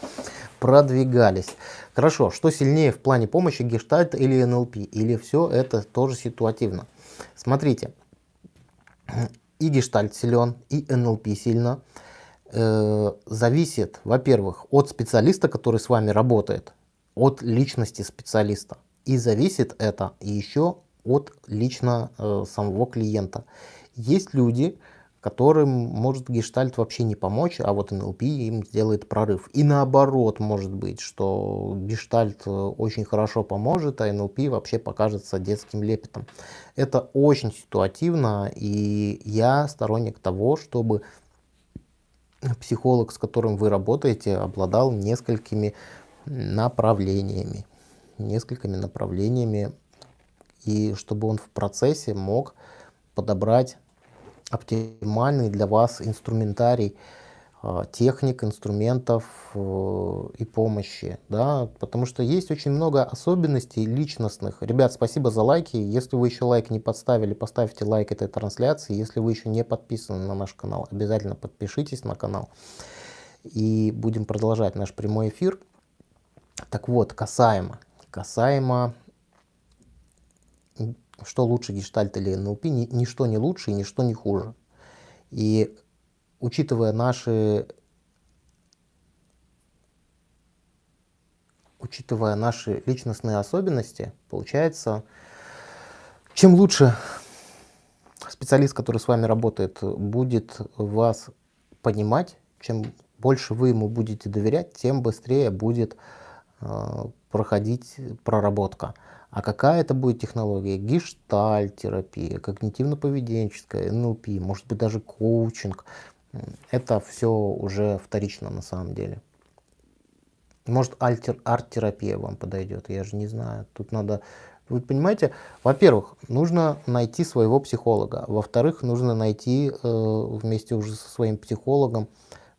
продвигались. Хорошо, что сильнее в плане помощи, гештальт или НЛП? Или все это тоже ситуативно? Смотрите, и гештальт силен, и НЛП сильно. Э, зависит, во-первых, от специалиста, который с вами работает, от личности специалиста. И зависит это еще от лично э, самого клиента. Есть люди, которым может гештальт вообще не помочь, а вот НЛП им сделает прорыв. И наоборот может быть, что гештальт э, очень хорошо поможет, а НЛП вообще покажется детским лепетом. Это очень ситуативно, и я сторонник того, чтобы психолог, с которым вы работаете, обладал несколькими направлениями. Несколькими направлениями и чтобы он в процессе мог подобрать оптимальный для вас инструментарий а, техник, инструментов э, и помощи, да, потому что есть очень много особенностей личностных. Ребят, спасибо за лайки. Если вы еще лайк не подставили, поставьте лайк этой трансляции. Если вы еще не подписаны на наш канал, обязательно подпишитесь на канал. И будем продолжать наш прямой эфир. Так вот, касаемо, касаемо что лучше гештальт или НЛП, ни, ничто не лучше и ничто не хуже. И учитывая наши, учитывая наши личностные особенности, получается, чем лучше специалист, который с вами работает, будет вас понимать, чем больше вы ему будете доверять, тем быстрее будет э, проходить проработка. А какая это будет технология? Гештальт-терапия, когнитивно-поведенческая, НЛП, может быть даже коучинг. Это все уже вторично на самом деле. Может арт-терапия вам подойдет, я же не знаю. Тут надо... Вы понимаете, во-первых, нужно найти своего психолога. Во-вторых, нужно найти э, вместе уже со своим психологом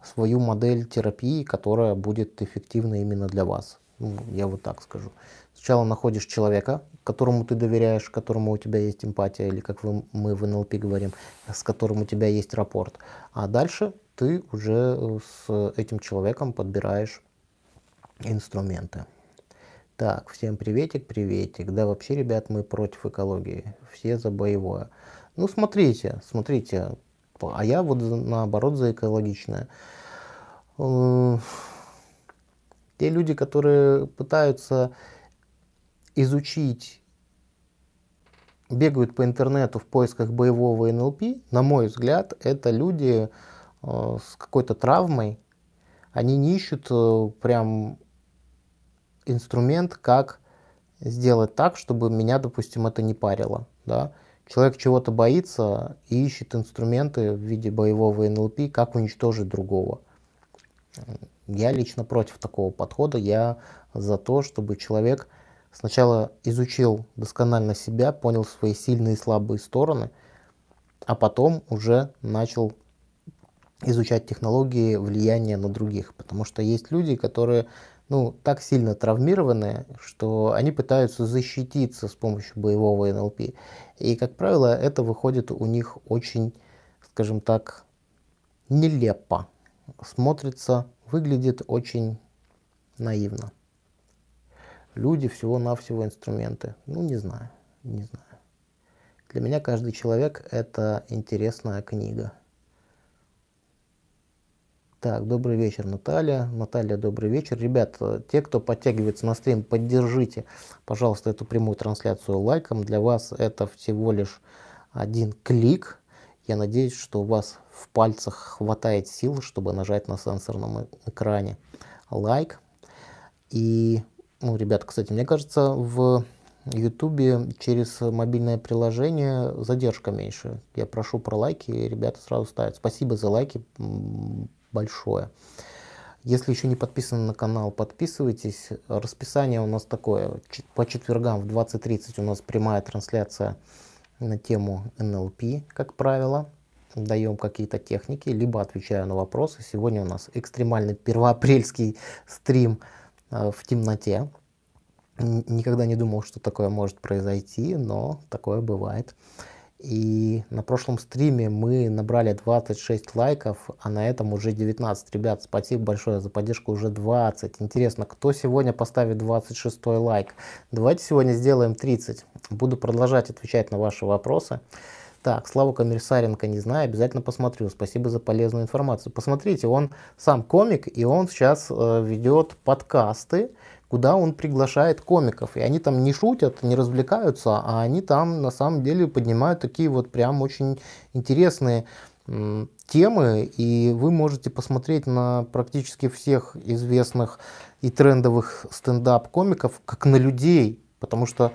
свою модель терапии, которая будет эффективна именно для вас. Ну, я вот так скажу. Сначала находишь человека, которому ты доверяешь, которому у тебя есть эмпатия, или как вы, мы в НЛП говорим, с которым у тебя есть рапорт. А дальше ты уже э, с этим человеком подбираешь инструменты. Так, всем приветик, приветик. Да, вообще, ребят, мы против экологии. Все за боевое. Ну, смотрите, смотрите. А я вот наоборот за экологичное. Э, те люди, которые пытаются изучить, бегают по интернету в поисках боевого НЛП, на мой взгляд, это люди э, с какой-то травмой. Они не ищут э, прям инструмент, как сделать так, чтобы меня, допустим, это не парило. Да? Человек чего-то боится и ищет инструменты в виде боевого НЛП, как уничтожить другого. Я лично против такого подхода. Я за то, чтобы человек сначала изучил досконально себя, понял свои сильные и слабые стороны, а потом уже начал изучать технологии влияния на других. Потому что есть люди, которые ну, так сильно травмированы, что они пытаются защититься с помощью боевого НЛП. И, как правило, это выходит у них очень, скажем так, нелепо. Смотрится, выглядит очень наивно. Люди всего-навсего инструменты. Ну, не знаю, не знаю. Для меня каждый человек – это интересная книга. Так, добрый вечер, Наталья. Наталья, добрый вечер. Ребят, те, кто подтягивается на стрим, поддержите, пожалуйста, эту прямую трансляцию лайком. Для вас это всего лишь один клик. Я надеюсь, что у вас в пальцах хватает сил, чтобы нажать на сенсорном экране лайк. И, ну, ребят, кстати, мне кажется, в YouTube через мобильное приложение задержка меньше. Я прошу про лайки, и ребята сразу ставят. Спасибо за лайки большое. Если еще не подписаны на канал, подписывайтесь. Расписание у нас такое. По четвергам в 20.30 у нас прямая трансляция на тему NLP, как правило. Даем какие-то техники, либо отвечаю на вопросы. Сегодня у нас экстремальный первоапрельский стрим в темноте. Никогда не думал, что такое может произойти, но такое бывает. И на прошлом стриме мы набрали 26 лайков, а на этом уже 19. Ребят, спасибо большое за поддержку, уже 20. Интересно, кто сегодня поставит 26 лайк? Давайте сегодня сделаем 30. Буду продолжать отвечать на ваши вопросы. Так, Славу Коммерсаренко не знаю, обязательно посмотрю. Спасибо за полезную информацию. Посмотрите, он сам комик, и он сейчас э, ведет подкасты, куда он приглашает комиков. И они там не шутят, не развлекаются, а они там на самом деле поднимают такие вот прям очень интересные темы. И вы можете посмотреть на практически всех известных и трендовых стендап-комиков как на людей. Потому что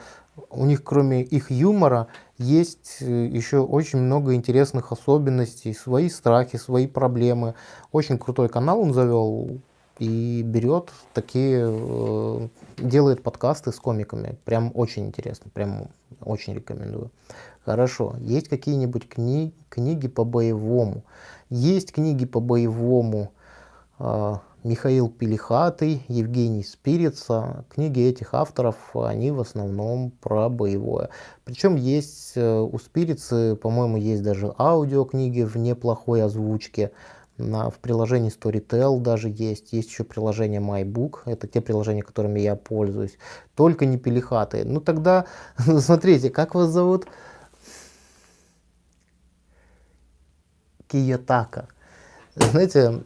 у них кроме их юмора есть э, еще очень много интересных особенностей, свои страхи, свои проблемы. Очень крутой канал он завел, и берет такие, э, делает подкасты с комиками. Прям очень интересно, прям очень рекомендую. Хорошо, есть какие-нибудь кни книги по боевому? Есть книги по боевому э, Михаил Пелихатый, Евгений Спирица. Книги этих авторов, они в основном про боевое. Причем есть э, у Спирицы, по-моему, есть даже аудиокниги в неплохой озвучке. На, в приложении Storytel даже есть. Есть еще приложение MyBook. Это те приложения, которыми я пользуюсь. Только не пелихаты. Ну тогда, смотрите, как вас зовут? Киятака. Знаете,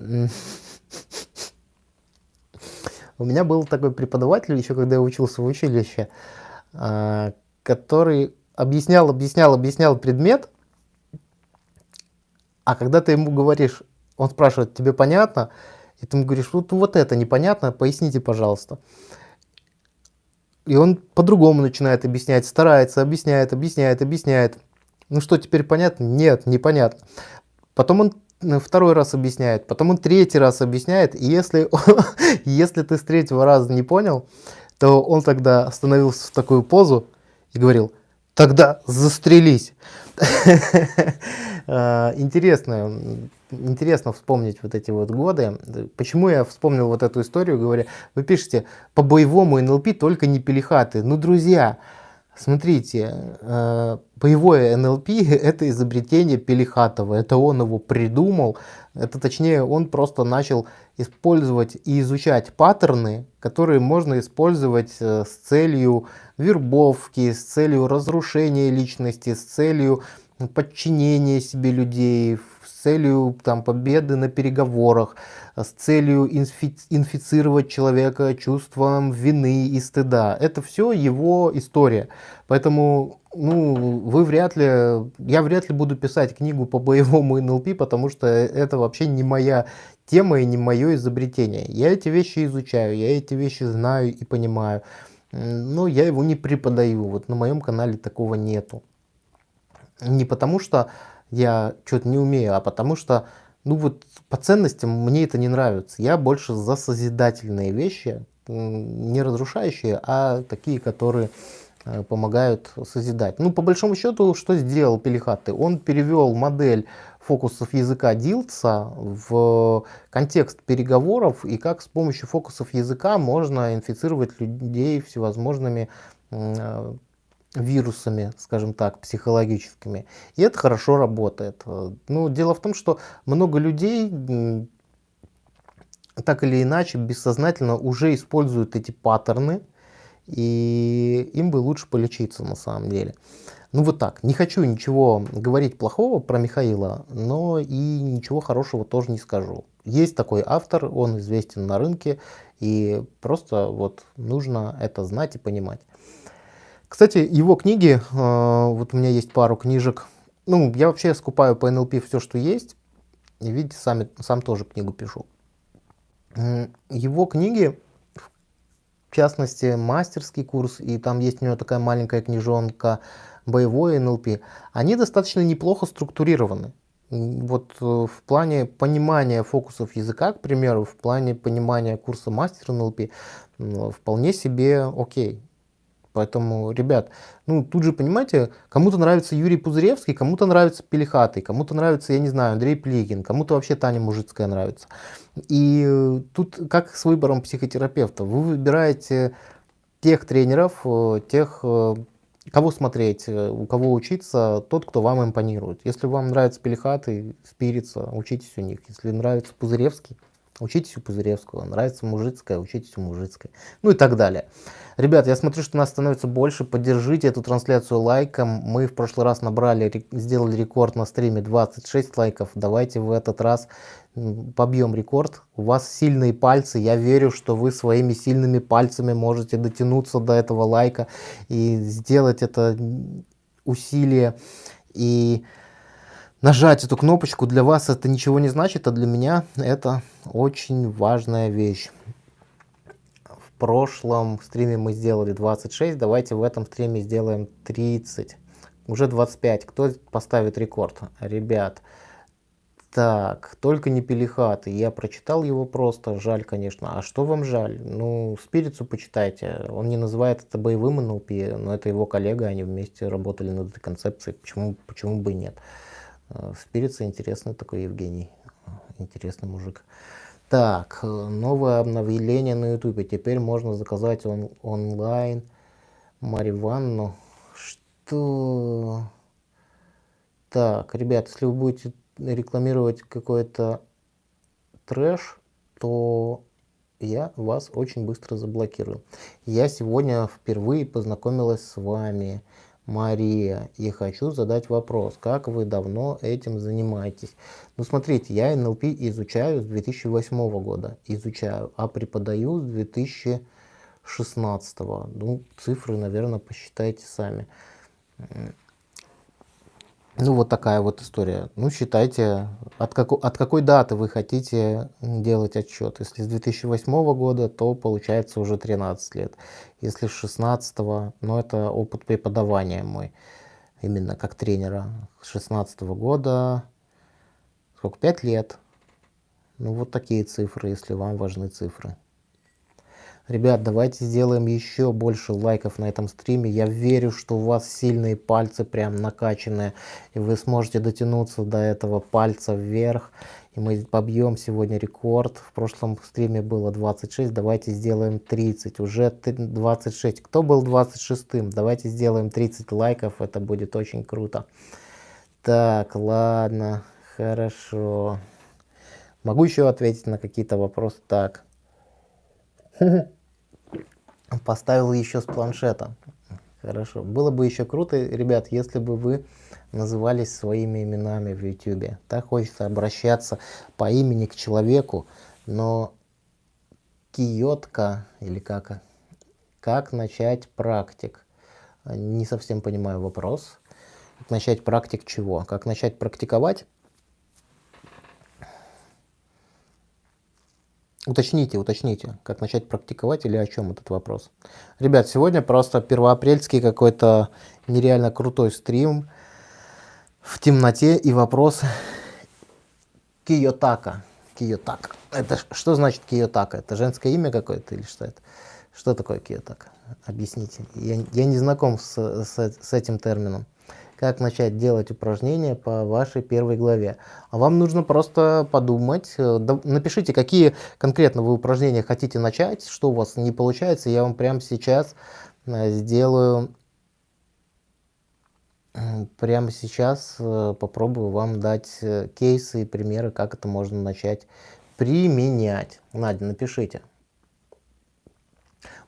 у меня был такой преподаватель, еще когда я учился в училище, а, который объяснял, объяснял, объяснял предмет, а когда ты ему говоришь, он спрашивает, тебе понятно? И ты ему говоришь, вот, вот это непонятно, поясните, пожалуйста. И он по-другому начинает объяснять, старается, объясняет, объясняет, объясняет. Ну что, теперь понятно? Нет, непонятно. Потом он второй раз объясняет, потом он третий раз объясняет. И если, если ты с третьего раза не понял, то он тогда становился в такую позу и говорил, тогда застрелись. Э, интересно, интересно вспомнить вот эти вот годы. Почему я вспомнил вот эту историю, говоря, вы пишете, по боевому НЛП только не пелихаты. Ну, друзья, смотрите, э, боевое НЛП это изобретение Пелихатова, это он его придумал, это точнее он просто начал использовать и изучать паттерны, которые можно использовать э, с целью вербовки, с целью разрушения личности, с целью подчинения себе людей, с целью там, победы на переговорах, с целью инфи инфицировать человека чувством вины и стыда. Это все его история. Поэтому ну, вы вряд ли, я вряд ли буду писать книгу по боевому НЛП, потому что это вообще не моя тема и не мое изобретение. Я эти вещи изучаю, я эти вещи знаю и понимаю но я его не преподаю. Вот на моем канале такого нету. Не потому что я что-то не умею, а потому что, ну вот по ценностям мне это не нравится. Я больше за созидательные вещи, не разрушающие, а такие, которые э, помогают созидать. Ну, по большому счету, что сделал Пелихаты? Он перевел модель фокусов языка Дилтса в контекст переговоров и как с помощью фокусов языка можно инфицировать людей всевозможными э, вирусами, скажем так, психологическими. И это хорошо работает. Ну, дело в том, что много людей так или иначе бессознательно уже используют эти паттерны, и им бы лучше полечиться на самом деле. Ну вот так, не хочу ничего говорить плохого про Михаила, но и ничего хорошего тоже не скажу. Есть такой автор, он известен на рынке, и просто вот нужно это знать и понимать. Кстати, его книги, э, вот у меня есть пару книжек, ну, я вообще скупаю по НЛП все, что есть, и видите, сами, сам тоже книгу пишу. Его книги, в частности, мастерский курс, и там есть у него такая маленькая книжонка боевой НЛП, они достаточно неплохо структурированы. Вот э, в плане понимания фокусов языка, к примеру, в плане понимания курса мастер НЛП, вполне себе окей. Поэтому, ребят, ну тут же, понимаете, кому-то нравится Юрий Пузыревский, кому-то нравится Пелихатый, кому-то нравится, я не знаю, Андрей Плигин, кому-то вообще Таня Мужицкая нравится. И э, тут как с выбором психотерапевта. Вы выбираете тех тренеров, э, тех, э, кого смотреть, у кого учиться, тот, кто вам импонирует. Если вам нравится Пелихатый, Спирица, учитесь у них. Если нравится Пузыревский, учитесь у Пузыревского. Нравится Мужицкая, учитесь у Мужицкой. Ну и так далее. Ребят, я смотрю, что нас становится больше. Поддержите эту трансляцию лайком. Мы в прошлый раз набрали, сделали рекорд на стриме 26 лайков. Давайте в этот раз побьем рекорд. У вас сильные пальцы. Я верю, что вы своими сильными пальцами можете дотянуться до этого лайка и сделать это усилие. И нажать эту кнопочку для вас это ничего не значит, а для меня это очень важная вещь прошлом стриме мы сделали 26, давайте в этом стриме сделаем 30. Уже 25. Кто поставит рекорд? Ребят. Так, только не Пелихаты. Я прочитал его просто, жаль, конечно. А что вам жаль? Ну, Спирицу почитайте. Он не называет это боевым НЛП, но это его коллега, они вместе работали над этой концепцией. Почему, почему бы и нет? Э, Спирица интересный такой Евгений. Интересный мужик. Так, э, новое обновление на ютубе. Теперь можно заказать он, онлайн Мариванну. Что? Так, ребят, если вы будете рекламировать какой-то трэш, то я вас очень быстро заблокирую. Я сегодня впервые познакомилась с вами. Мария, и хочу задать вопрос, как вы давно этим занимаетесь? Ну, смотрите, я НЛП изучаю с 2008 года, изучаю, а преподаю с 2016. Ну, цифры, наверное, посчитайте сами. Ну, вот такая вот история. Ну, считайте, от, как, от какой даты вы хотите делать отчет. Если с 2008 года, то получается уже 13 лет. Если с 16, ну, это опыт преподавания мой, именно как тренера. С 16 года, сколько, 5 лет. Ну, вот такие цифры, если вам важны цифры. Ребят, давайте сделаем еще больше лайков на этом стриме. Я верю, что у вас сильные пальцы прям накачанные. И вы сможете дотянуться до этого пальца вверх. И мы побьем сегодня рекорд. В прошлом стриме было 26. Давайте сделаем 30. Уже 26. Кто был 26-м? Давайте сделаем 30 лайков. Это будет очень круто. Так, ладно. Хорошо. Могу еще ответить на какие-то вопросы? Так. поставил еще с планшета. Хорошо. Было бы еще круто, ребят, если бы вы назывались своими именами в YouTube. Так хочется обращаться по имени к человеку, но Киотка или как? Как начать практик? Не совсем понимаю вопрос. Как начать практик чего? Как начать практиковать? Уточните, уточните, как начать практиковать или о чем этот вопрос. Ребят, сегодня просто первоапрельский какой-то нереально крутой стрим в темноте и вопрос Киотака. Киотак. Это что значит Киотака? Это женское имя какое-то или что это? Что такое Киотака? Объясните. Я, я не знаком с, с, с этим термином. Как начать делать упражнения по вашей первой главе. А вам нужно просто подумать, э, напишите, какие конкретно вы упражнения хотите начать, что у вас не получается. Я вам прямо сейчас э, сделаю прямо сейчас э, попробую вам дать кейсы и примеры, как это можно начать применять. Надя, напишите.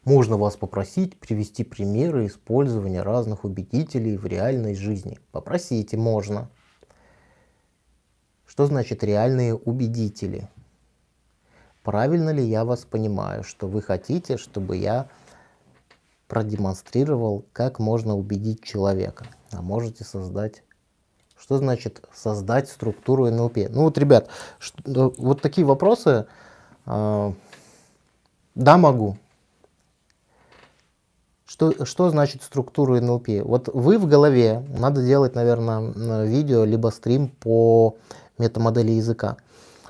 Можно вас попросить привести примеры использования разных убедителей в реальной жизни. Попросите, можно. Что значит реальные убедители? Правильно ли я вас понимаю, что вы хотите, чтобы я продемонстрировал, как можно убедить человека? А можете создать что значит создать структуру НЛП? Ну вот, ребят, что, вот такие вопросы. Э, да, могу. Что, что значит структуру НЛП? Вот вы в голове, надо делать, наверное, видео, либо стрим по метамодели языка.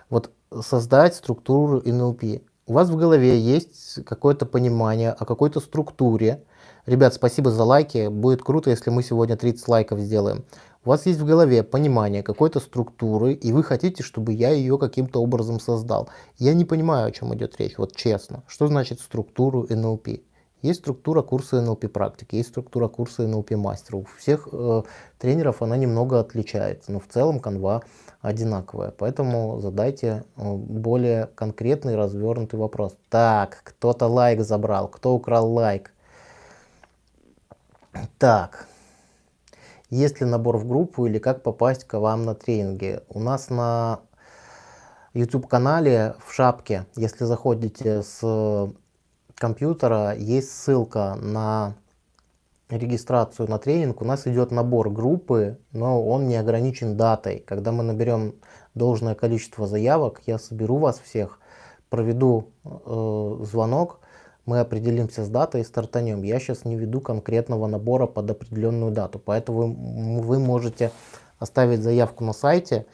Вот создать структуру НЛП. У вас в голове есть какое-то понимание о какой-то структуре. Ребят, спасибо за лайки. Будет круто, если мы сегодня 30 лайков сделаем. У вас есть в голове понимание какой-то структуры, и вы хотите, чтобы я ее каким-то образом создал. Я не понимаю, о чем идет речь, вот честно. Что значит структуру НЛП? Есть структура курса НЛП практики, есть структура курса НЛП мастера. У всех э, тренеров она немного отличается, но в целом канва одинаковая. Поэтому задайте э, более конкретный развернутый вопрос. Так, кто-то лайк забрал, кто украл лайк? Так, есть ли набор в группу или как попасть к вам на тренинги? У нас на YouTube канале в шапке, если заходите с компьютера есть ссылка на регистрацию на тренинг. У нас идет набор группы, но он не ограничен датой. Когда мы наберем должное количество заявок, я соберу вас всех, проведу э, звонок, мы определимся с датой и стартанем. Я сейчас не веду конкретного набора под определенную дату, поэтому вы, можете оставить заявку на сайте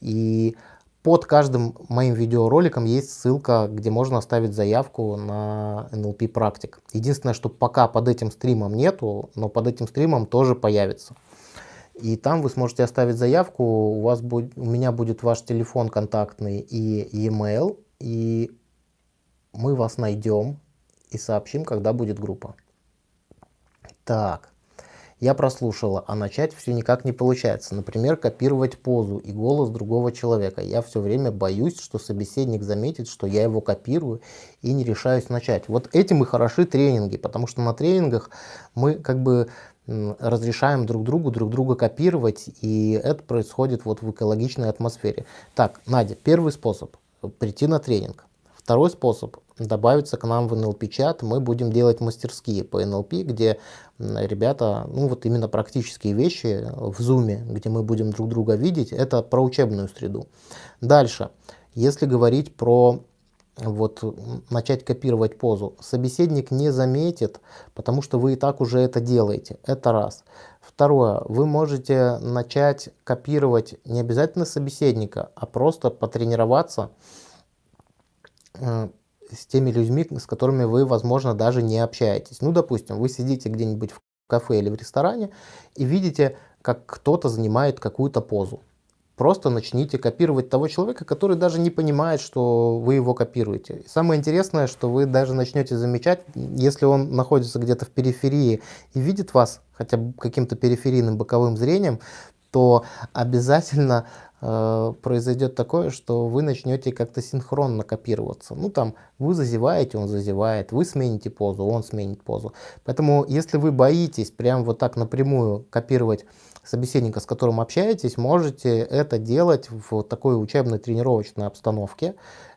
и под каждым моим видеороликом есть ссылка, где можно оставить заявку на NLP практик. Единственное, что пока под этим стримом нету, но под этим стримом тоже появится. И там вы сможете оставить заявку, у, вас будет, у меня будет ваш телефон контактный и e-mail, и мы вас найдем и сообщим, когда будет группа. Так. Я прослушала, а начать все никак не получается. Например, копировать позу и голос другого человека. Я все время боюсь, что собеседник заметит, что я его копирую и не решаюсь начать. Вот этим и хороши тренинги, потому что на тренингах мы как бы разрешаем друг другу друг друга копировать, и это происходит вот в экологичной атмосфере. Так, Надя, первый способ – прийти на тренинг. Второй способ – добавиться к нам в NLP-чат. Мы будем делать мастерские по NLP, где ребята, ну вот именно практические вещи в Zoom, где мы будем друг друга видеть, это про учебную среду. Дальше, если говорить про вот начать копировать позу, собеседник не заметит, потому что вы и так уже это делаете. Это раз. Второе, вы можете начать копировать не обязательно собеседника, а просто потренироваться с теми людьми, с которыми вы, возможно, даже не общаетесь. Ну, допустим, вы сидите где-нибудь в кафе или в ресторане и видите, как кто-то занимает какую-то позу. Просто начните копировать того человека, который даже не понимает, что вы его копируете. Самое интересное, что вы даже начнете замечать, если он находится где-то в периферии и видит вас хотя бы каким-то периферийным боковым зрением, то обязательно э, произойдет такое, что вы начнете как-то синхронно копироваться. Ну там вы зазеваете, он зазевает, вы смените позу, он сменит позу. Поэтому если вы боитесь прям вот так напрямую копировать собеседника, с которым общаетесь, можете это делать в такой учебной тренировочной обстановке,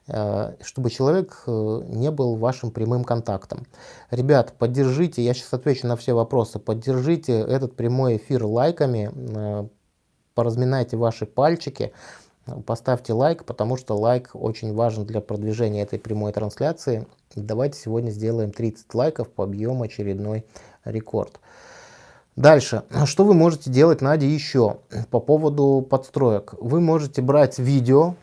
э, чтобы человек э, не был вашим прямым контактом. Ребят, поддержите, я сейчас отвечу на все вопросы, поддержите этот прямой эфир лайками, э, поразминайте ваши пальчики, поставьте лайк, потому что лайк очень важен для продвижения этой прямой трансляции. Давайте сегодня сделаем 30 лайков, побьем очередной рекорд. Дальше, что вы можете делать, Надя, еще по поводу подстроек? Вы можете брать видео,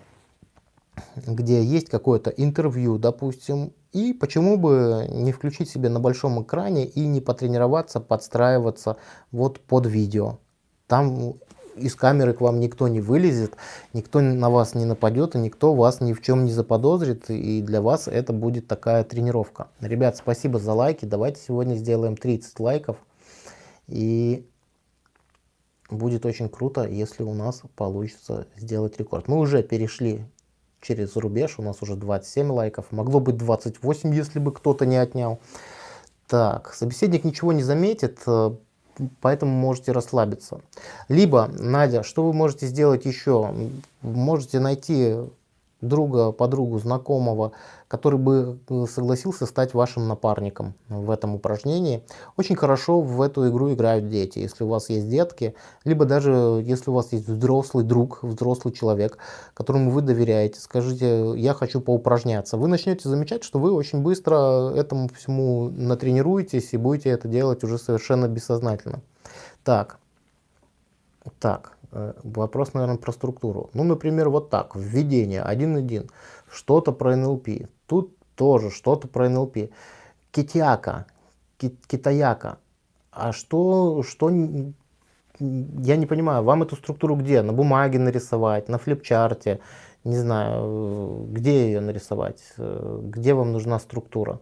где есть какое-то интервью, допустим, и почему бы не включить себе на большом экране и не потренироваться, подстраиваться вот под видео. Там из камеры к вам никто не вылезет, никто на вас не нападет, и никто вас ни в чем не заподозрит, и для вас это будет такая тренировка. Ребят, спасибо за лайки, давайте сегодня сделаем 30 лайков, и будет очень круто, если у нас получится сделать рекорд. Мы уже перешли через рубеж, у нас уже 27 лайков, могло быть 28, если бы кто-то не отнял. Так, собеседник ничего не заметит, поэтому можете расслабиться. Либо, Надя, что вы можете сделать еще? Можете найти друга, подругу, знакомого, который бы э, согласился стать вашим напарником в этом упражнении. Очень хорошо в эту игру играют дети, если у вас есть детки, либо даже если у вас есть взрослый друг, взрослый человек, которому вы доверяете, скажите, я хочу поупражняться. Вы начнете замечать, что вы очень быстро этому всему натренируетесь и будете это делать уже совершенно бессознательно. Так, так, Э, вопрос, наверное, про структуру. Ну, например, вот так, введение 1.1, что-то про НЛП, тут тоже что-то про НЛП. Китяка, китаяка, а что, что, я не понимаю, вам эту структуру где? На бумаге нарисовать, на флипчарте, не знаю, где ее нарисовать, э, где вам нужна структура?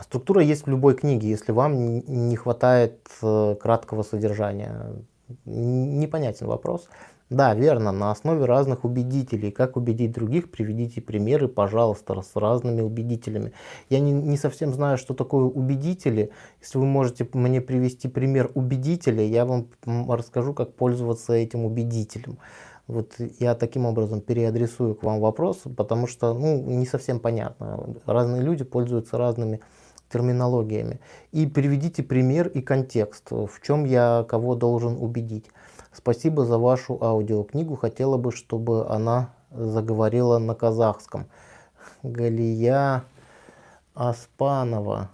Структура есть в любой книге, если вам не хватает э, краткого содержания непонятен вопрос. Да, верно, на основе разных убедителей. Как убедить других, приведите примеры, пожалуйста, с разными убедителями. Я не, не совсем знаю, что такое убедители. Если вы можете мне привести пример убедителя, я вам расскажу, как пользоваться этим убедителем. Вот я таким образом переадресую к вам вопрос, потому что ну, не совсем понятно. Разные люди пользуются разными терминологиями. И приведите пример и контекст, в чем я кого должен убедить. Спасибо за вашу аудиокнигу. Хотела бы, чтобы она заговорила на казахском. Галия Аспанова.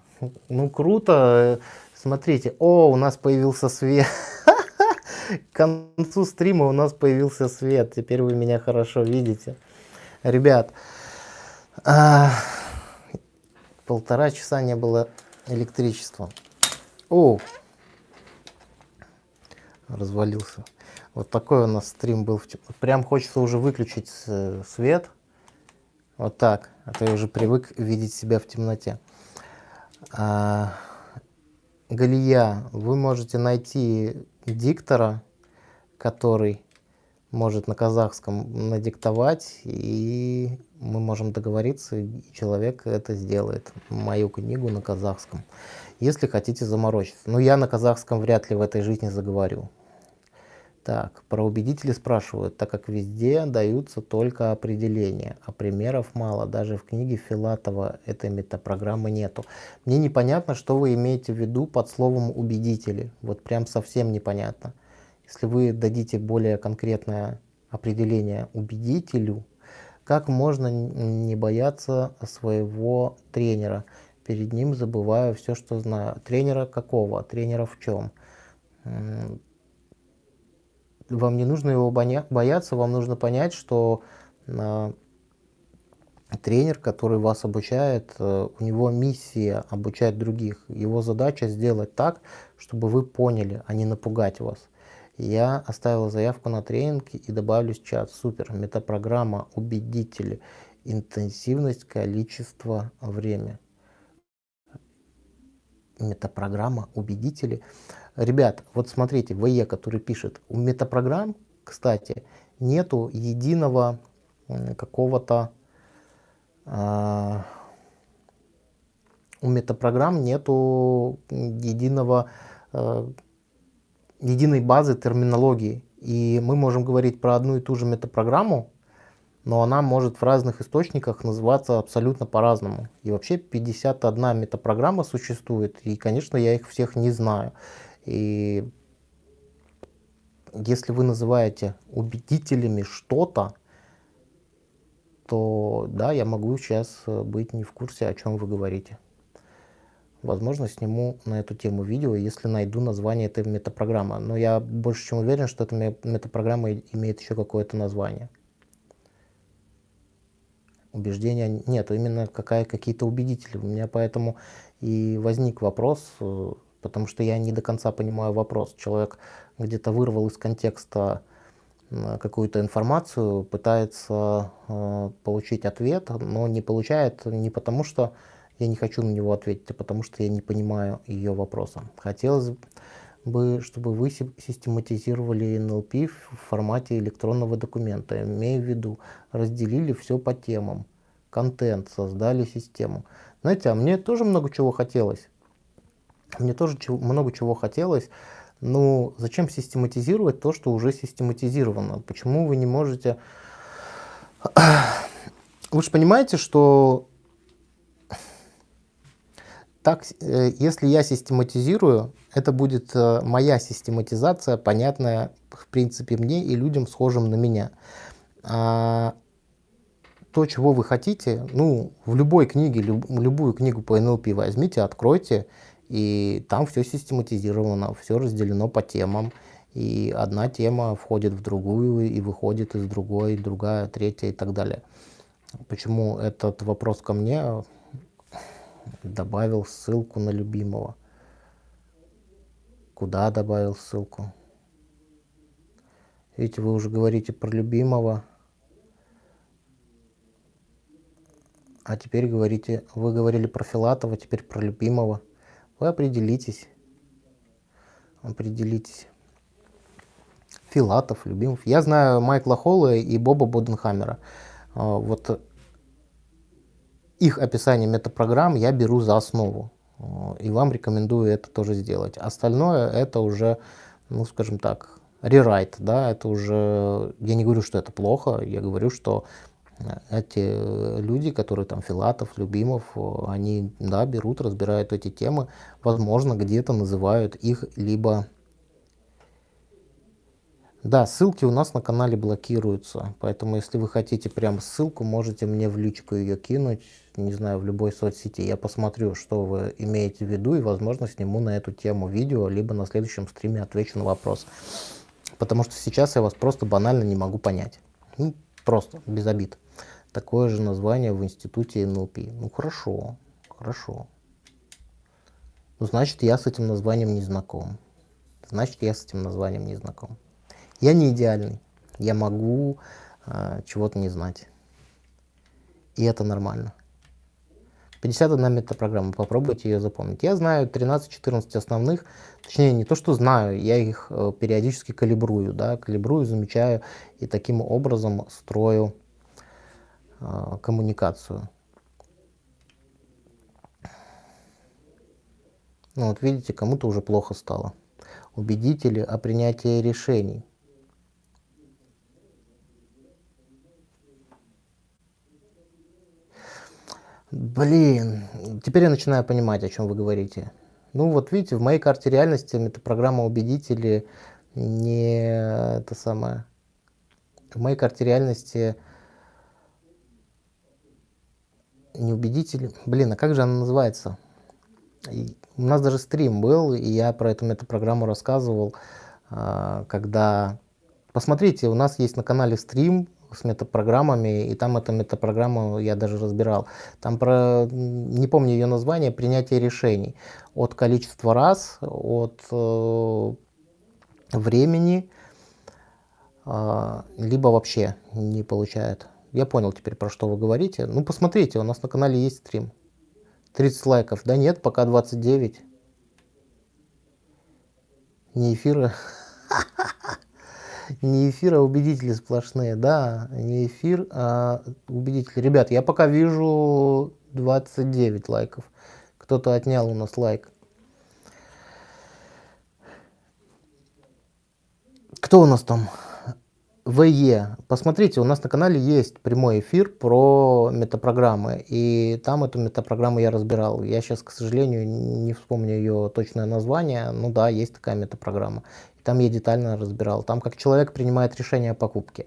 Ну, круто. Смотрите. О, у нас появился свет. К концу стрима у нас появился свет. Теперь вы меня хорошо видите. Ребят, а, полтора часа не было электричества. О, развалился. Вот такой у нас стрим был. Прям хочется уже выключить свет. Вот так. А то я уже привык видеть себя в темноте. А, Галия, вы можете найти диктора, который может на казахском надиктовать, и мы можем договориться, и человек это сделает, мою книгу на казахском, если хотите заморочиться. Но я на казахском вряд ли в этой жизни заговорю. Так, про убедители спрашивают, так как везде даются только определения, а примеров мало, даже в книге Филатова этой метапрограммы нету. Мне непонятно, что вы имеете в виду под словом убедители, вот прям совсем непонятно. Если вы дадите более конкретное определение убедителю, как можно не бояться своего тренера? Перед ним забываю все, что знаю. Тренера какого? Тренера в чем? Вам не нужно его бояться, вам нужно понять, что а, тренер, который вас обучает, э, у него миссия обучать других. Его задача сделать так, чтобы вы поняли, а не напугать вас. Я оставил заявку на тренинг и добавлюсь в чат. Супер. Метапрограмма убедители. Интенсивность, количество, время. Метапрограмма убедители. Ребят, вот смотрите, ВЕ, который пишет. У метапрограмм, кстати, нету единого какого-то... Э, у метапрограмм нету единого э, единой базы терминологии. И мы можем говорить про одну и ту же метапрограмму, но она может в разных источниках называться абсолютно по-разному. И вообще 51 метапрограмма существует, и, конечно, я их всех не знаю. И если вы называете убедителями что-то, то да, я могу сейчас быть не в курсе, о чем вы говорите. Возможно, сниму на эту тему видео, если найду название этой метапрограммы. Но я больше чем уверен, что эта метапрограмма имеет еще какое-то название. Убеждения нет, именно какая, какие-то убедители. У меня поэтому и возник вопрос, э, потому что я не до конца понимаю вопрос. Человек где-то вырвал из контекста какую-то информацию, пытается э, получить ответ, но не получает не потому, что я не хочу на него ответить, а потому что я не понимаю ее вопроса. Хотелось бы, чтобы вы систематизировали НЛП в формате электронного документа, имея в виду, разделили все по темам, контент, создали систему. Знаете, а мне тоже много чего хотелось. Мне тоже чего, много чего хотелось. Ну, зачем систематизировать то, что уже систематизировано? Почему вы не можете... Вы же понимаете, что так, э, если я систематизирую, это будет э, моя систематизация, понятная, в принципе, мне и людям, схожим на меня. А то, чего вы хотите, ну, в любой книге, люб, любую книгу по НЛП возьмите, откройте, и там все систематизировано, все разделено по темам. И одна тема входит в другую и выходит из другой, другая, третья и так далее. Почему этот вопрос ко мне добавил ссылку на любимого? Куда добавил ссылку? Видите, вы уже говорите про любимого. А теперь говорите, вы говорили про Филатова, теперь про любимого. Вы определитесь. Определитесь. Филатов, Любимов. Я знаю Майкла Холла и Боба Боденхаммера. А, вот их описание метапрограмм я беру за основу. А, и вам рекомендую это тоже сделать. Остальное это уже, ну скажем так, рерайт. Да? Это уже, я не говорю, что это плохо, я говорю, что эти э, люди, которые там Филатов, Любимов, они, да, берут, разбирают эти темы, возможно, где-то называют их либо... Да, ссылки у нас на канале блокируются, поэтому если вы хотите прям ссылку, можете мне в личку ее кинуть, не знаю, в любой соцсети. Я посмотрю, что вы имеете в виду, и, возможно, сниму на эту тему видео, либо на следующем стриме отвечу на вопрос. Потому что сейчас я вас просто банально не могу понять. Ну, просто, без обид такое же название в институте НЛП. Ну хорошо, хорошо. Ну, значит, я с этим названием не знаком. Значит, я с этим названием не знаком. Я не идеальный. Я могу э, чего-то не знать. И это нормально. 51 метапрограмма, попробуйте ее запомнить. Я знаю 13-14 основных, точнее не то, что знаю, я их э, периодически калибрую, да, калибрую, замечаю и таким образом строю а, коммуникацию. Ну вот видите, кому-то уже плохо стало. Убедители о принятии решений. Блин, теперь я начинаю понимать, о чем вы говорите. Ну вот видите, в моей карте реальности метапрограмма убедители не это самое. В моей карте реальности неубедителен. Блин, а как же она называется? И у нас даже стрим был, и я про эту метапрограмму рассказывал, а, когда... Посмотрите, у нас есть на канале стрим с метапрограммами, и там эту метапрограмму я даже разбирал. Там про, не помню ее название, принятие решений. От количества раз, от э, времени, э, либо вообще не получает. Я понял теперь, про что вы говорите. Ну, посмотрите, у нас на канале есть стрим. 30 лайков. Да нет, пока 29. Не эфира. Не эфир, а убедители сплошные. Да, не эфир, а убедители. Ребят, я пока вижу 29 лайков. Кто-то отнял у нас лайк. Кто у нас там? ВЕ. Посмотрите, у нас на канале есть прямой эфир про метапрограммы, и там эту метапрограмму я разбирал. Я сейчас, к сожалению, не вспомню ее точное название, ну да, есть такая метапрограмма. Там я детально разбирал. Там как человек принимает решение о покупке.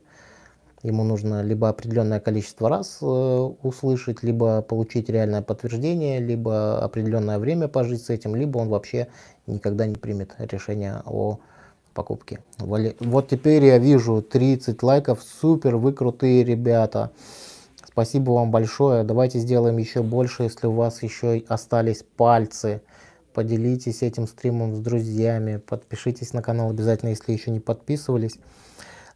Ему нужно либо определенное количество раз э, услышать, либо получить реальное подтверждение, либо определенное время пожить с этим, либо он вообще никогда не примет решение о покупке покупки. Вот теперь я вижу 30 лайков. Супер, вы крутые ребята. Спасибо вам большое. Давайте сделаем еще больше, если у вас еще остались пальцы. Поделитесь этим стримом с друзьями. Подпишитесь на канал обязательно, если еще не подписывались.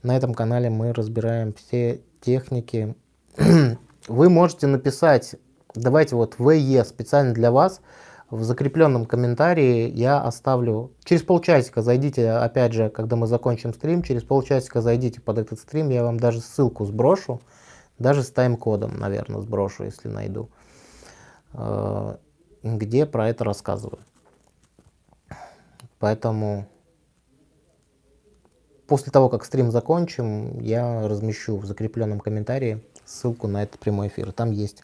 На этом канале мы разбираем все техники. Вы можете написать, давайте вот ВЕ специально для вас, в закрепленном комментарии я оставлю, через полчасика зайдите, опять же, когда мы закончим стрим, через полчасика зайдите под этот стрим, я вам даже ссылку сброшу, даже с тайм-кодом, наверное, сброшу, если найду, э, где про это рассказываю. Поэтому после того, как стрим закончим, я размещу в закрепленном комментарии ссылку на этот прямой эфир. Там есть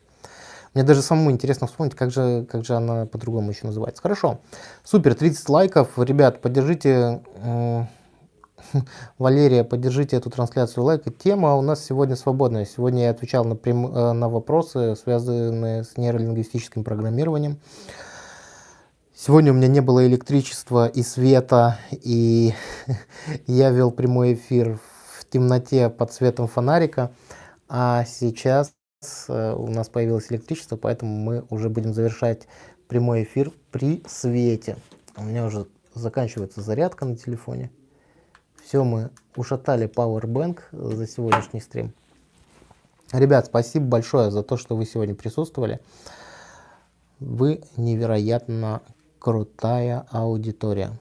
мне даже самому интересно вспомнить, как же, как же она по-другому еще называется. Хорошо. Супер, 30 лайков. Ребят, поддержите Валерия, поддержите эту трансляцию лайк. Тема у нас сегодня свободная. Сегодня я отвечал на, прям, э, на вопросы, связанные с нейролингвистическим программированием. Сегодня у меня не было электричества и света, и я вел прямой эфир в темноте под светом фонарика. А сейчас Э, у нас появилось электричество, поэтому мы уже будем завершать прямой эфир при свете. У меня уже заканчивается зарядка на телефоне. Все, мы ушатали Powerbank за сегодняшний стрим. Ребят, спасибо большое за то, что вы сегодня присутствовали. Вы невероятно крутая аудитория.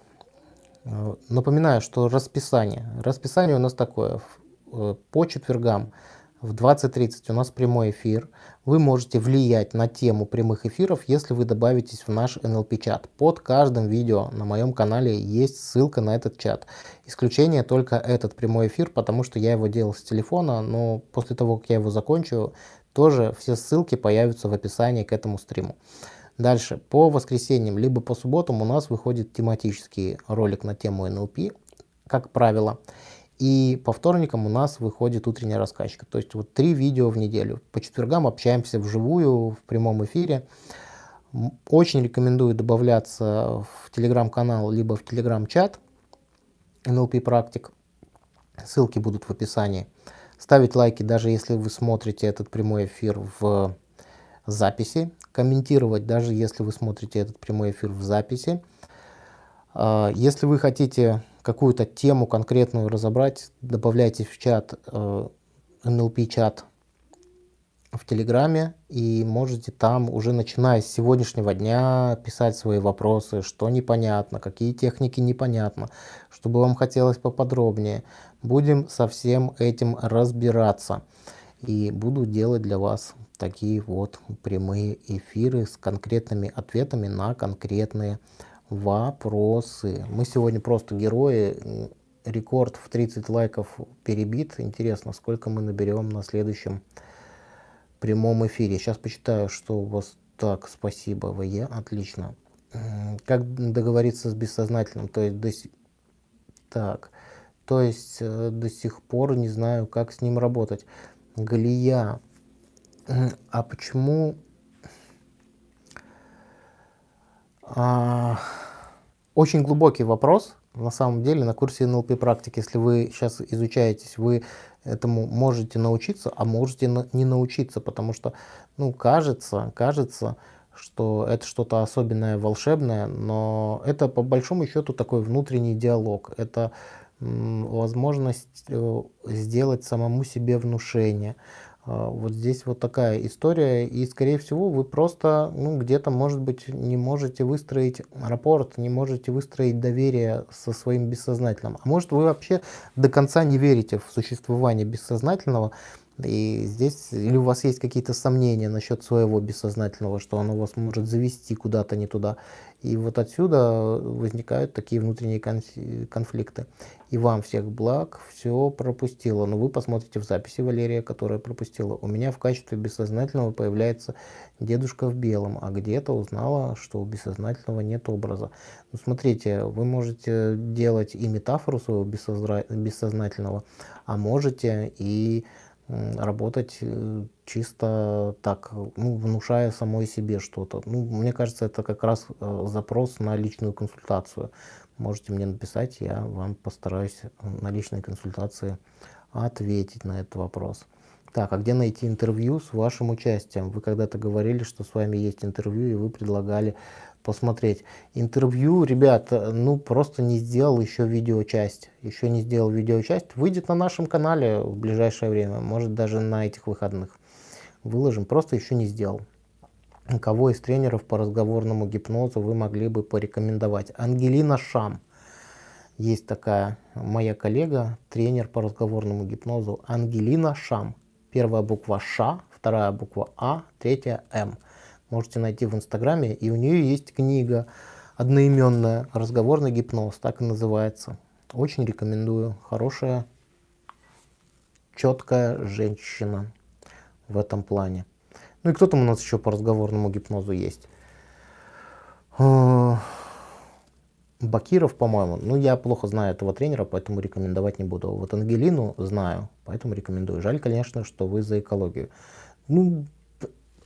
Э, напоминаю, что расписание. Расписание у нас такое. Э, по четвергам в 20.30 у нас прямой эфир. Вы можете влиять на тему прямых эфиров, если вы добавитесь в наш NLP-чат. Под каждым видео на моем канале есть ссылка на этот чат. Исключение только этот прямой эфир, потому что я его делал с телефона, но после того, как я его закончу, тоже все ссылки появятся в описании к этому стриму. Дальше, по воскресеньям, либо по субботам у нас выходит тематический ролик на тему NLP, как правило. И по вторникам у нас выходит утренняя раскачка. То есть вот три видео в неделю. По четвергам общаемся вживую, в прямом эфире. Очень рекомендую добавляться в телеграм-канал, либо в телеграм-чат NLP практик. Ссылки будут в описании. Ставить лайки, даже если вы смотрите этот прямой эфир в записи. Комментировать, даже если вы смотрите этот прямой эфир в записи. А, если вы хотите какую-то тему конкретную разобрать, добавляйте в чат, э, NLP-чат в Телеграме и можете там уже начиная с сегодняшнего дня писать свои вопросы, что непонятно, какие техники непонятно, чтобы вам хотелось поподробнее. Будем со всем этим разбираться и буду делать для вас такие вот прямые эфиры с конкретными ответами на конкретные вопросы вопросы. Мы сегодня просто герои. Рекорд в 30 лайков перебит. Интересно, сколько мы наберем на следующем прямом эфире. Сейчас почитаю, что у вас так. Спасибо, ВЕ. Отлично. Как договориться с бессознательным? То есть, до... так. То есть э, до сих пор не знаю, как с ним работать. Галия. А почему А, очень глубокий вопрос. На самом деле на курсе НЛП практики, если вы сейчас изучаетесь, вы этому можете научиться, а можете не научиться, потому что, ну, кажется, кажется, что это что-то особенное, волшебное, но это по большому счету такой внутренний диалог. Это возможность э, сделать самому себе внушение, вот здесь вот такая история, и скорее всего вы просто, ну, где-то, может быть, не можете выстроить рапорт, не можете выстроить доверие со своим бессознательным. А может вы вообще до конца не верите в существование бессознательного, и здесь, или у вас есть какие-то сомнения насчет своего бессознательного, что оно вас может завести куда-то не туда. И вот отсюда возникают такие внутренние конфликты. И вам всех благ, все пропустила. Но вы посмотрите в записи Валерия, которая пропустила. У меня в качестве бессознательного появляется дедушка в белом, а где-то узнала, что у бессознательного нет образа. Ну, смотрите, вы можете делать и метафору своего бессознательного, а можете и работать э, чисто так, ну, внушая самой себе что-то. Ну, мне кажется, это как раз э, запрос на личную консультацию. Можете мне написать, я вам постараюсь на личной консультации ответить на этот вопрос. Так, а где найти интервью с вашим участием? Вы когда-то говорили, что с вами есть интервью, и вы предлагали посмотреть. Интервью, ребят, ну просто не сделал еще видеочасть. Еще не сделал видеочасть. Выйдет на нашем канале в ближайшее время, может даже на этих выходных. Выложим, просто еще не сделал. Кого из тренеров по разговорному гипнозу вы могли бы порекомендовать? Ангелина Шам. Есть такая моя коллега, тренер по разговорному гипнозу Ангелина Шам. Первая буква Ш, вторая буква А, третья М. Можете найти в инстаграме, и у нее есть книга одноименная «Разговорный гипноз», так и называется. Очень рекомендую. Хорошая, четкая женщина в этом плане. Ну и кто там у нас еще по разговорному гипнозу есть? А, Бакиров, по-моему. Ну, я плохо знаю этого тренера, поэтому рекомендовать не буду. Вот Ангелину знаю, поэтому рекомендую. Жаль, конечно, что вы за экологию. Ну,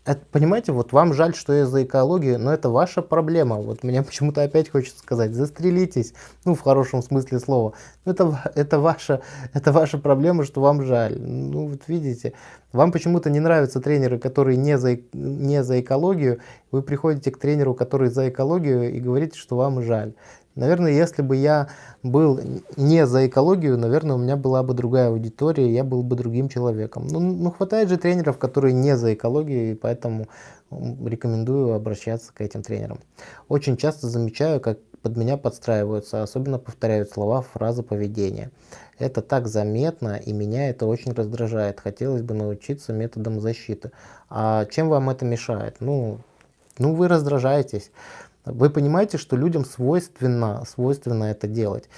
это, понимаете, вот вам жаль, что я за экологию, но это ваша проблема. Вот мне почему-то опять хочется сказать, застрелитесь, ну, в хорошем смысле слова. Это, это, ваша, это ваша проблема, что вам жаль. Ну, вот видите, вам почему-то не нравятся тренеры, которые не за, не за экологию. Вы приходите к тренеру, который за экологию, и говорите, что вам жаль. Наверное, если бы я был не за экологию, наверное, у меня была бы другая аудитория, я был бы другим человеком. Ну, ну хватает же тренеров, которые не за экологию, и поэтому рекомендую обращаться к этим тренерам. Очень часто замечаю, как под меня подстраиваются, особенно повторяют слова, фразы поведения. Это так заметно, и меня это очень раздражает. Хотелось бы научиться методам защиты. А чем вам это мешает? Ну, ну вы раздражаетесь. Вы понимаете, что людям свойственно, свойственно это делать.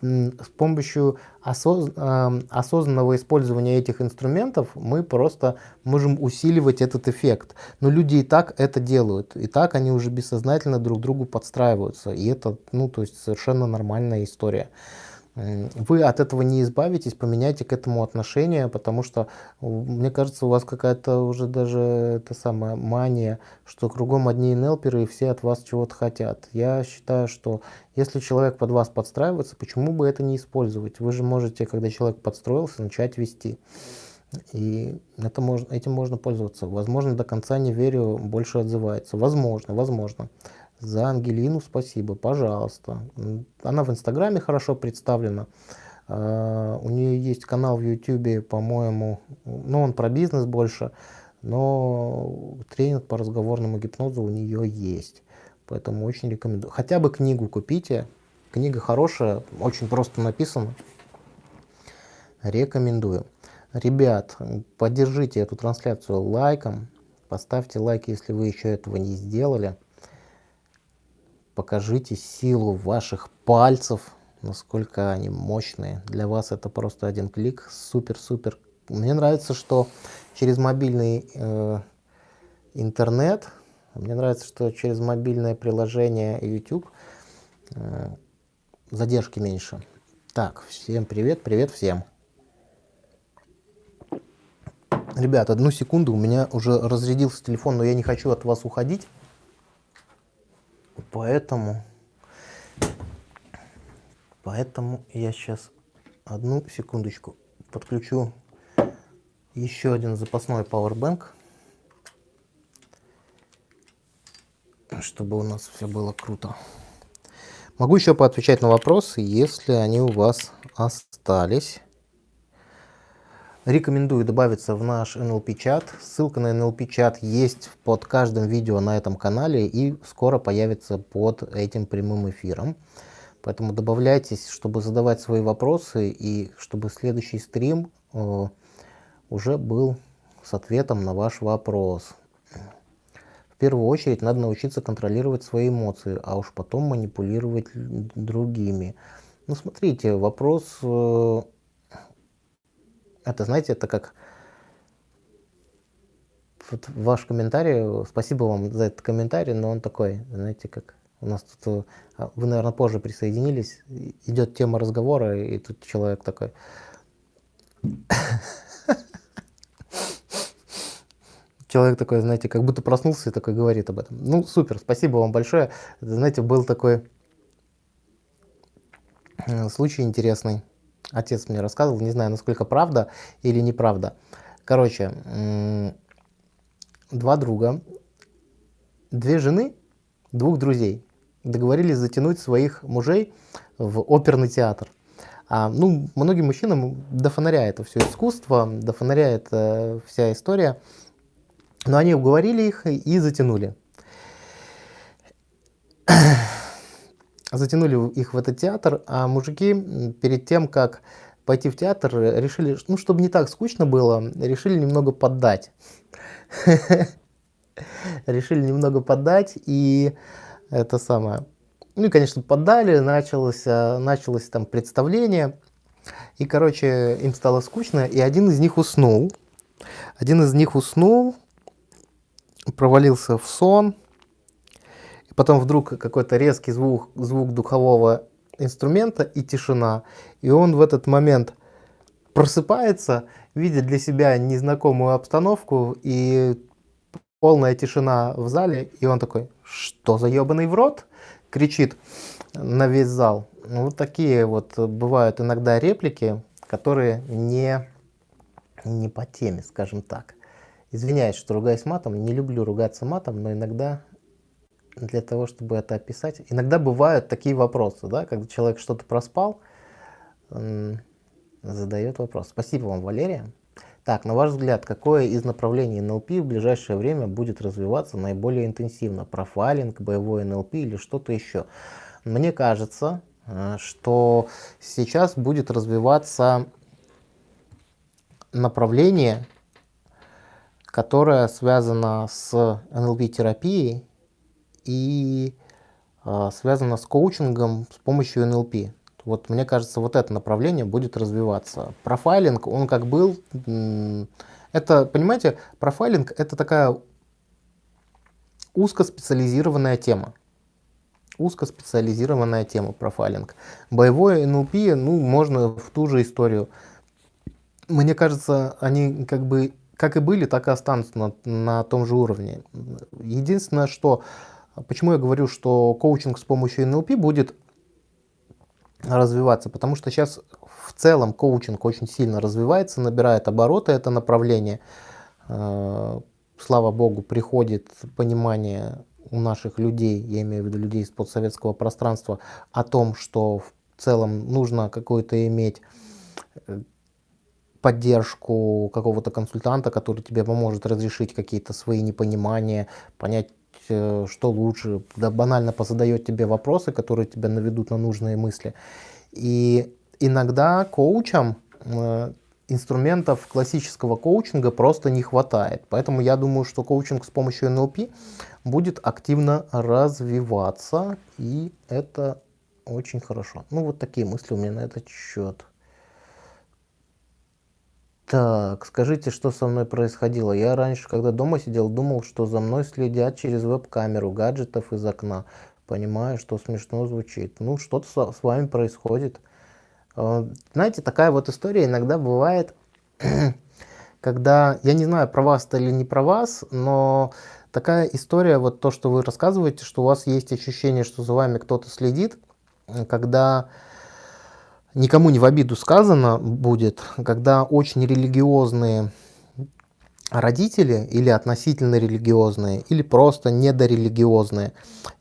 С помощью осоз, э, осознанного использования этих инструментов мы просто можем усиливать этот эффект. Но люди и так это делают. И так они уже бессознательно друг другу подстраиваются. И это ну, то есть совершенно нормальная история вы от этого не избавитесь, поменяйте к этому отношение, потому что, мне кажется, у вас какая-то уже даже это самая мания, что кругом одни нелперы и все от вас чего-то хотят. Я считаю, что если человек под вас подстраивается, почему бы это не использовать? Вы же можете, когда человек подстроился, начать вести. И это можно, этим можно пользоваться. Возможно, до конца не верю, больше отзывается. Возможно, возможно. За Ангелину спасибо, пожалуйста. Она в Инстаграме хорошо представлена. Uh, у нее есть канал в Ютубе, по-моему, ну он про бизнес больше, но тренинг по разговорному гипнозу у нее есть. Поэтому очень рекомендую. Хотя бы книгу купите. Книга хорошая, очень просто написана. Рекомендую. Ребят, поддержите эту трансляцию лайком. Поставьте лайк, если вы еще этого не сделали покажите силу ваших пальцев, насколько они мощные. Для вас это просто один клик, супер-супер. Мне нравится, что через мобильный э, интернет, мне нравится, что через мобильное приложение YouTube э, задержки меньше. Так, всем привет, привет всем. Ребят, одну секунду, у меня уже разрядился телефон, но я не хочу от вас уходить. Поэтому, поэтому я сейчас одну секундочку подключу еще один запасной Powerbank, чтобы у нас все было круто. Могу еще поотвечать на вопросы, если они у вас остались. Рекомендую добавиться в наш NLP-чат. Ссылка на NLP-чат есть под каждым видео на этом канале и скоро появится под этим прямым эфиром. Поэтому добавляйтесь, чтобы задавать свои вопросы и чтобы следующий стрим э, уже был с ответом на ваш вопрос. В первую очередь надо научиться контролировать свои эмоции, а уж потом манипулировать другими. Ну смотрите, вопрос... Э, это, знаете, это как вот ваш комментарий, спасибо вам за этот комментарий, но он такой, знаете, как у нас тут, а, вы, наверное, позже присоединились, идет тема разговора, и тут человек такой... Человек такой, знаете, как будто проснулся и такой говорит об этом. Ну, супер, спасибо вам большое. Знаете, был такой э, случай интересный отец мне рассказывал, не знаю, насколько правда или неправда. Короче, два друга, две жены, двух друзей договорились затянуть своих мужей в оперный театр. А, ну, многим мужчинам до фонаря это все искусство, до фонаря это вся история. Но они уговорили их и затянули. Затянули их в этот театр, а мужики перед тем, как пойти в театр, решили, ну, чтобы не так скучно было, решили немного поддать. Решили немного поддать, и это самое... Ну и, конечно, поддали, началось, началось там представление, и, короче, им стало скучно, и один из них уснул. Один из них уснул, провалился в сон, потом вдруг какой-то резкий звук, звук духового инструмента и тишина. И он в этот момент просыпается, видит для себя незнакомую обстановку и полная тишина в зале. И он такой, что за ебаный в рот? Кричит на весь зал. Вот такие вот бывают иногда реплики, которые не, не по теме, скажем так. Извиняюсь, что ругаюсь матом, не люблю ругаться матом, но иногда для того, чтобы это описать. Иногда бывают такие вопросы, да, когда человек что-то проспал, задает вопрос. Спасибо вам, Валерия. Так, на ваш взгляд, какое из направлений НЛП в ближайшее время будет развиваться наиболее интенсивно? Профайлинг, боевой НЛП или что-то еще? Мне кажется, э, что сейчас будет развиваться направление, которое связано с НЛП-терапией и э, связано с коучингом с помощью НЛП. Вот мне кажется, вот это направление будет развиваться. Профайлинг, он как был, это, понимаете, профайлинг это такая узкоспециализированная тема. Узкоспециализированная тема профайлинг. Боевой НЛП, ну, можно в ту же историю. Мне кажется, они как бы как и были, так и останутся на, на том же уровне. Единственное, что Почему я говорю, что коучинг с помощью НЛП будет развиваться? Потому что сейчас в целом коучинг очень сильно развивается, набирает обороты это направление. Э, слава богу, приходит понимание у наших людей, я имею в виду людей из подсоветского пространства, о том, что в целом нужно какую-то иметь э, поддержку какого-то консультанта, который тебе поможет разрешить какие-то свои непонимания, понять что лучше, да банально позадает тебе вопросы, которые тебя наведут на нужные мысли. И иногда коучам э, инструментов классического коучинга просто не хватает. Поэтому я думаю, что коучинг с помощью НЛП будет активно развиваться, и это очень хорошо. Ну, вот такие мысли у меня на этот счет. Так, скажите, что со мной происходило? Я раньше, когда дома сидел, думал, что за мной следят через веб-камеру гаджетов из окна. Понимаю, что смешно звучит. Ну, что-то с вами происходит. А, знаете, такая вот история иногда бывает, когда, я не знаю, про вас или не про вас, но такая история, вот то, что вы рассказываете, что у вас есть ощущение, что за вами кто-то следит, когда никому не в обиду сказано будет, когда очень религиозные родители или относительно религиозные, или просто недорелигиозные.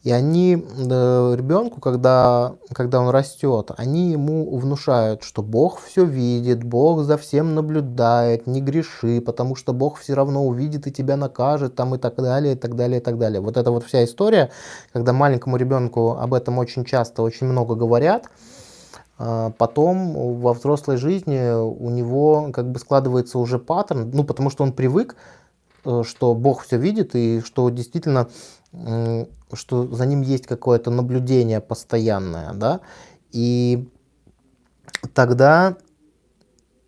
И они э, ребенку, когда, когда он растет, они ему внушают, что Бог все видит, Бог за всем наблюдает, не греши, потому что Бог все равно увидит и тебя накажет, там и так далее, и так далее, и так далее. Вот эта вот вся история, когда маленькому ребенку об этом очень часто, очень много говорят, потом во взрослой жизни у него как бы складывается уже паттерн, ну потому что он привык, э, что Бог все видит и что действительно, что за ним есть какое-то наблюдение постоянное, да, и тогда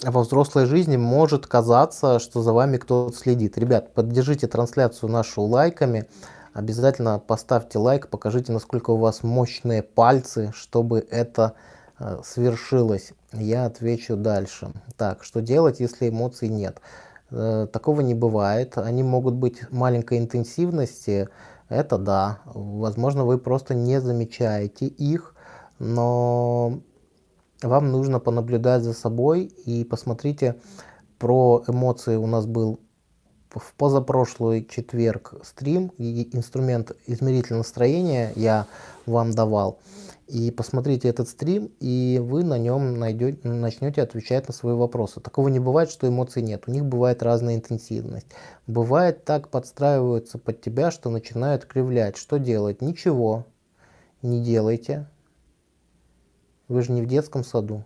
во взрослой жизни может казаться, что за вами кто-то следит. Ребят, поддержите трансляцию нашу лайками, обязательно поставьте лайк, покажите, насколько у вас мощные пальцы, чтобы это свершилось, я отвечу дальше. Так, что делать, если эмоций нет? Э, такого не бывает. Они могут быть маленькой интенсивности, это да. Возможно, вы просто не замечаете их, но вам нужно понаблюдать за собой и посмотрите, про эмоции у нас был в позапрошлый четверг стрим, и инструмент измеритель настроения я вам давал. И посмотрите этот стрим, и вы на нем найдете, начнете отвечать на свои вопросы. Такого не бывает, что эмоций нет. У них бывает разная интенсивность. Бывает так подстраиваются под тебя, что начинают кривлять. Что делать? Ничего не делайте. Вы же не в детском саду.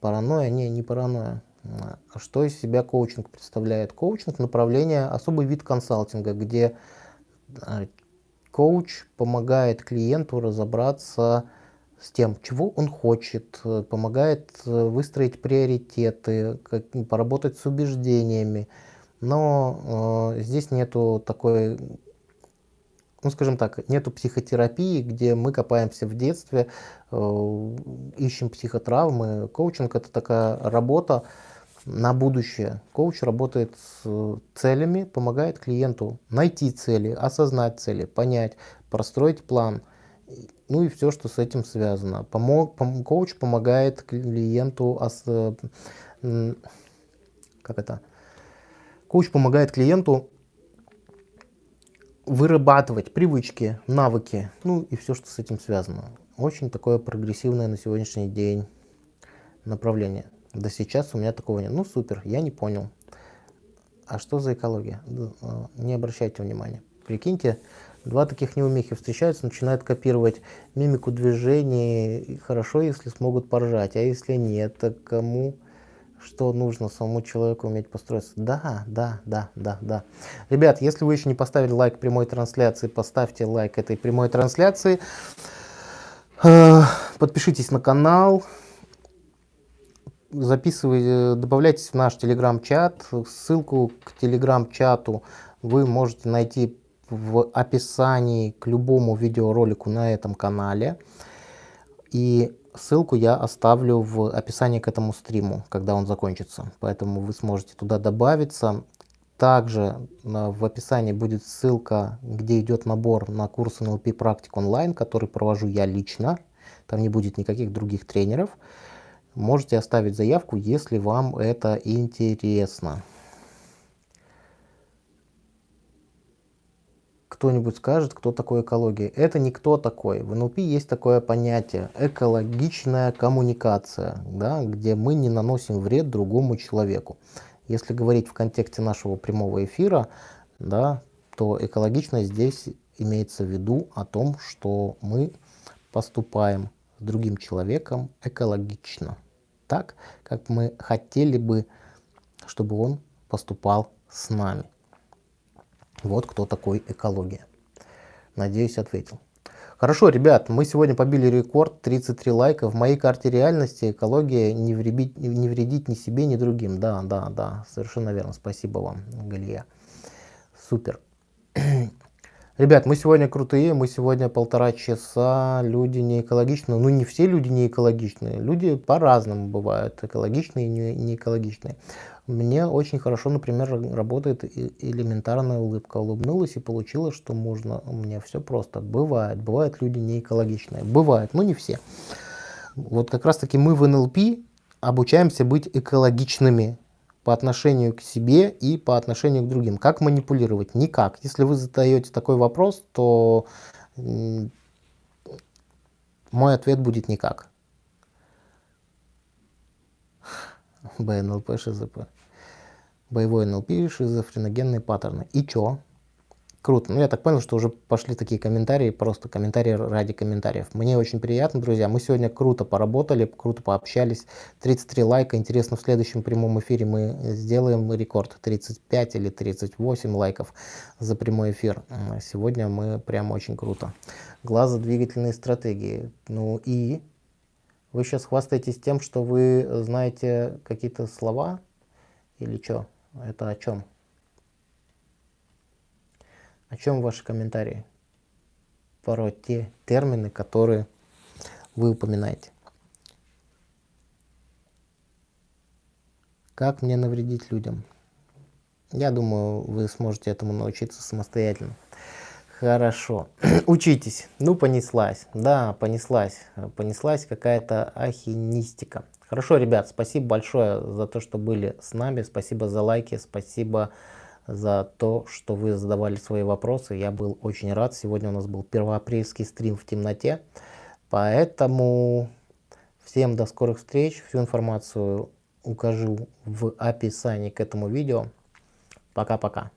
Паранойя? Не, не паранойя. А что из себя коучинг представляет? Коучинг – направление, особый вид консалтинга, где а, коуч помогает клиенту разобраться с тем, чего он хочет, помогает э, выстроить приоритеты, как, поработать с убеждениями. Но э, здесь нету такой ну, скажем так, нету психотерапии, где мы копаемся в детстве, э, ищем психотравмы. Коучинг – это такая работа на будущее. Коуч работает с целями, помогает клиенту найти цели, осознать цели, понять, простроить план, ну и все, что с этим связано. Помог, пом, коуч помогает клиенту, ос, как это? Коуч помогает клиенту вырабатывать привычки, навыки, ну и все, что с этим связано. Очень такое прогрессивное на сегодняшний день направление. Да сейчас у меня такого нет. Ну супер, я не понял. А что за экология? А, не обращайте внимания. Прикиньте, два таких неумехи встречаются, начинают копировать мимику движений. Хорошо, если смогут поржать, а если нет, то кому что нужно самому человеку уметь построиться. Да, да, да, да, да. Ребят, если вы еще не поставили лайк прямой трансляции, поставьте лайк этой прямой трансляции. Э, подпишитесь на канал. Записывайте, добавляйтесь в наш телеграм-чат. Ссылку к телеграм-чату вы можете найти в описании к любому видеоролику на этом канале. И Ссылку я оставлю в описании к этому стриму, когда он закончится. Поэтому вы сможете туда добавиться. Также э, в описании будет ссылка, где идет набор на курс NLP практик онлайн, который провожу я лично. Там не будет никаких других тренеров. Можете оставить заявку, если вам это интересно. кто-нибудь скажет, кто такой экология. Это не кто такой. В НЛП есть такое понятие экологичная коммуникация, да, где мы не наносим вред другому человеку. Если говорить в контексте нашего прямого эфира, да, то экологичность здесь имеется в виду о том, что мы поступаем с другим человеком экологично, так, как мы хотели бы, чтобы он поступал с нами. Вот кто такой экология. Надеюсь, ответил. Хорошо, ребят, мы сегодня побили рекорд, 33 лайка. В моей карте реальности экология не вредить, не вредить ни себе, ни другим. Да, да, да, совершенно верно. Спасибо вам, Галия. Супер. Ребят, мы сегодня крутые, мы сегодня полтора часа, люди не экологичные. Ну, не все люди не экологичные, люди по-разному бывают, экологичные и не, не экологичные. Мне очень хорошо, например, работает элементарная улыбка. Улыбнулась и получила, что можно. У меня все просто. Бывает. Бывают люди не экологичные. Бывает, но не все. Вот как раз таки мы в НЛП обучаемся быть экологичными по отношению к себе и по отношению к другим. Как манипулировать? Никак. Если вы задаете такой вопрос, то мой ответ будет никак. БНЛП, ШЗП. Боевой НЛП, шизофреногенные паттерны. И чё? Круто. Ну, я так понял, что уже пошли такие комментарии, просто комментарии ради комментариев. Мне очень приятно, друзья. Мы сегодня круто поработали, круто пообщались. 33 лайка. Интересно, в следующем прямом эфире мы сделаем рекорд. 35 или 38 лайков за прямой эфир. Сегодня мы прям очень круто. Глазодвигательные стратегии. Ну и вы сейчас хвастаетесь тем, что вы знаете какие-то слова или что? Это о чем? О чем ваши комментарии? Про те термины, которые вы упоминаете. Как мне навредить людям? Я думаю, вы сможете этому научиться самостоятельно. Хорошо. Учитесь. Ну, понеслась. Да, понеслась. Понеслась какая-то ахинистика. Хорошо, ребят, спасибо большое за то, что были с нами. Спасибо за лайки, спасибо за то, что вы задавали свои вопросы. Я был очень рад. Сегодня у нас был первоапрельский стрим в темноте. Поэтому всем до скорых встреч. Всю информацию укажу в описании к этому видео. Пока-пока.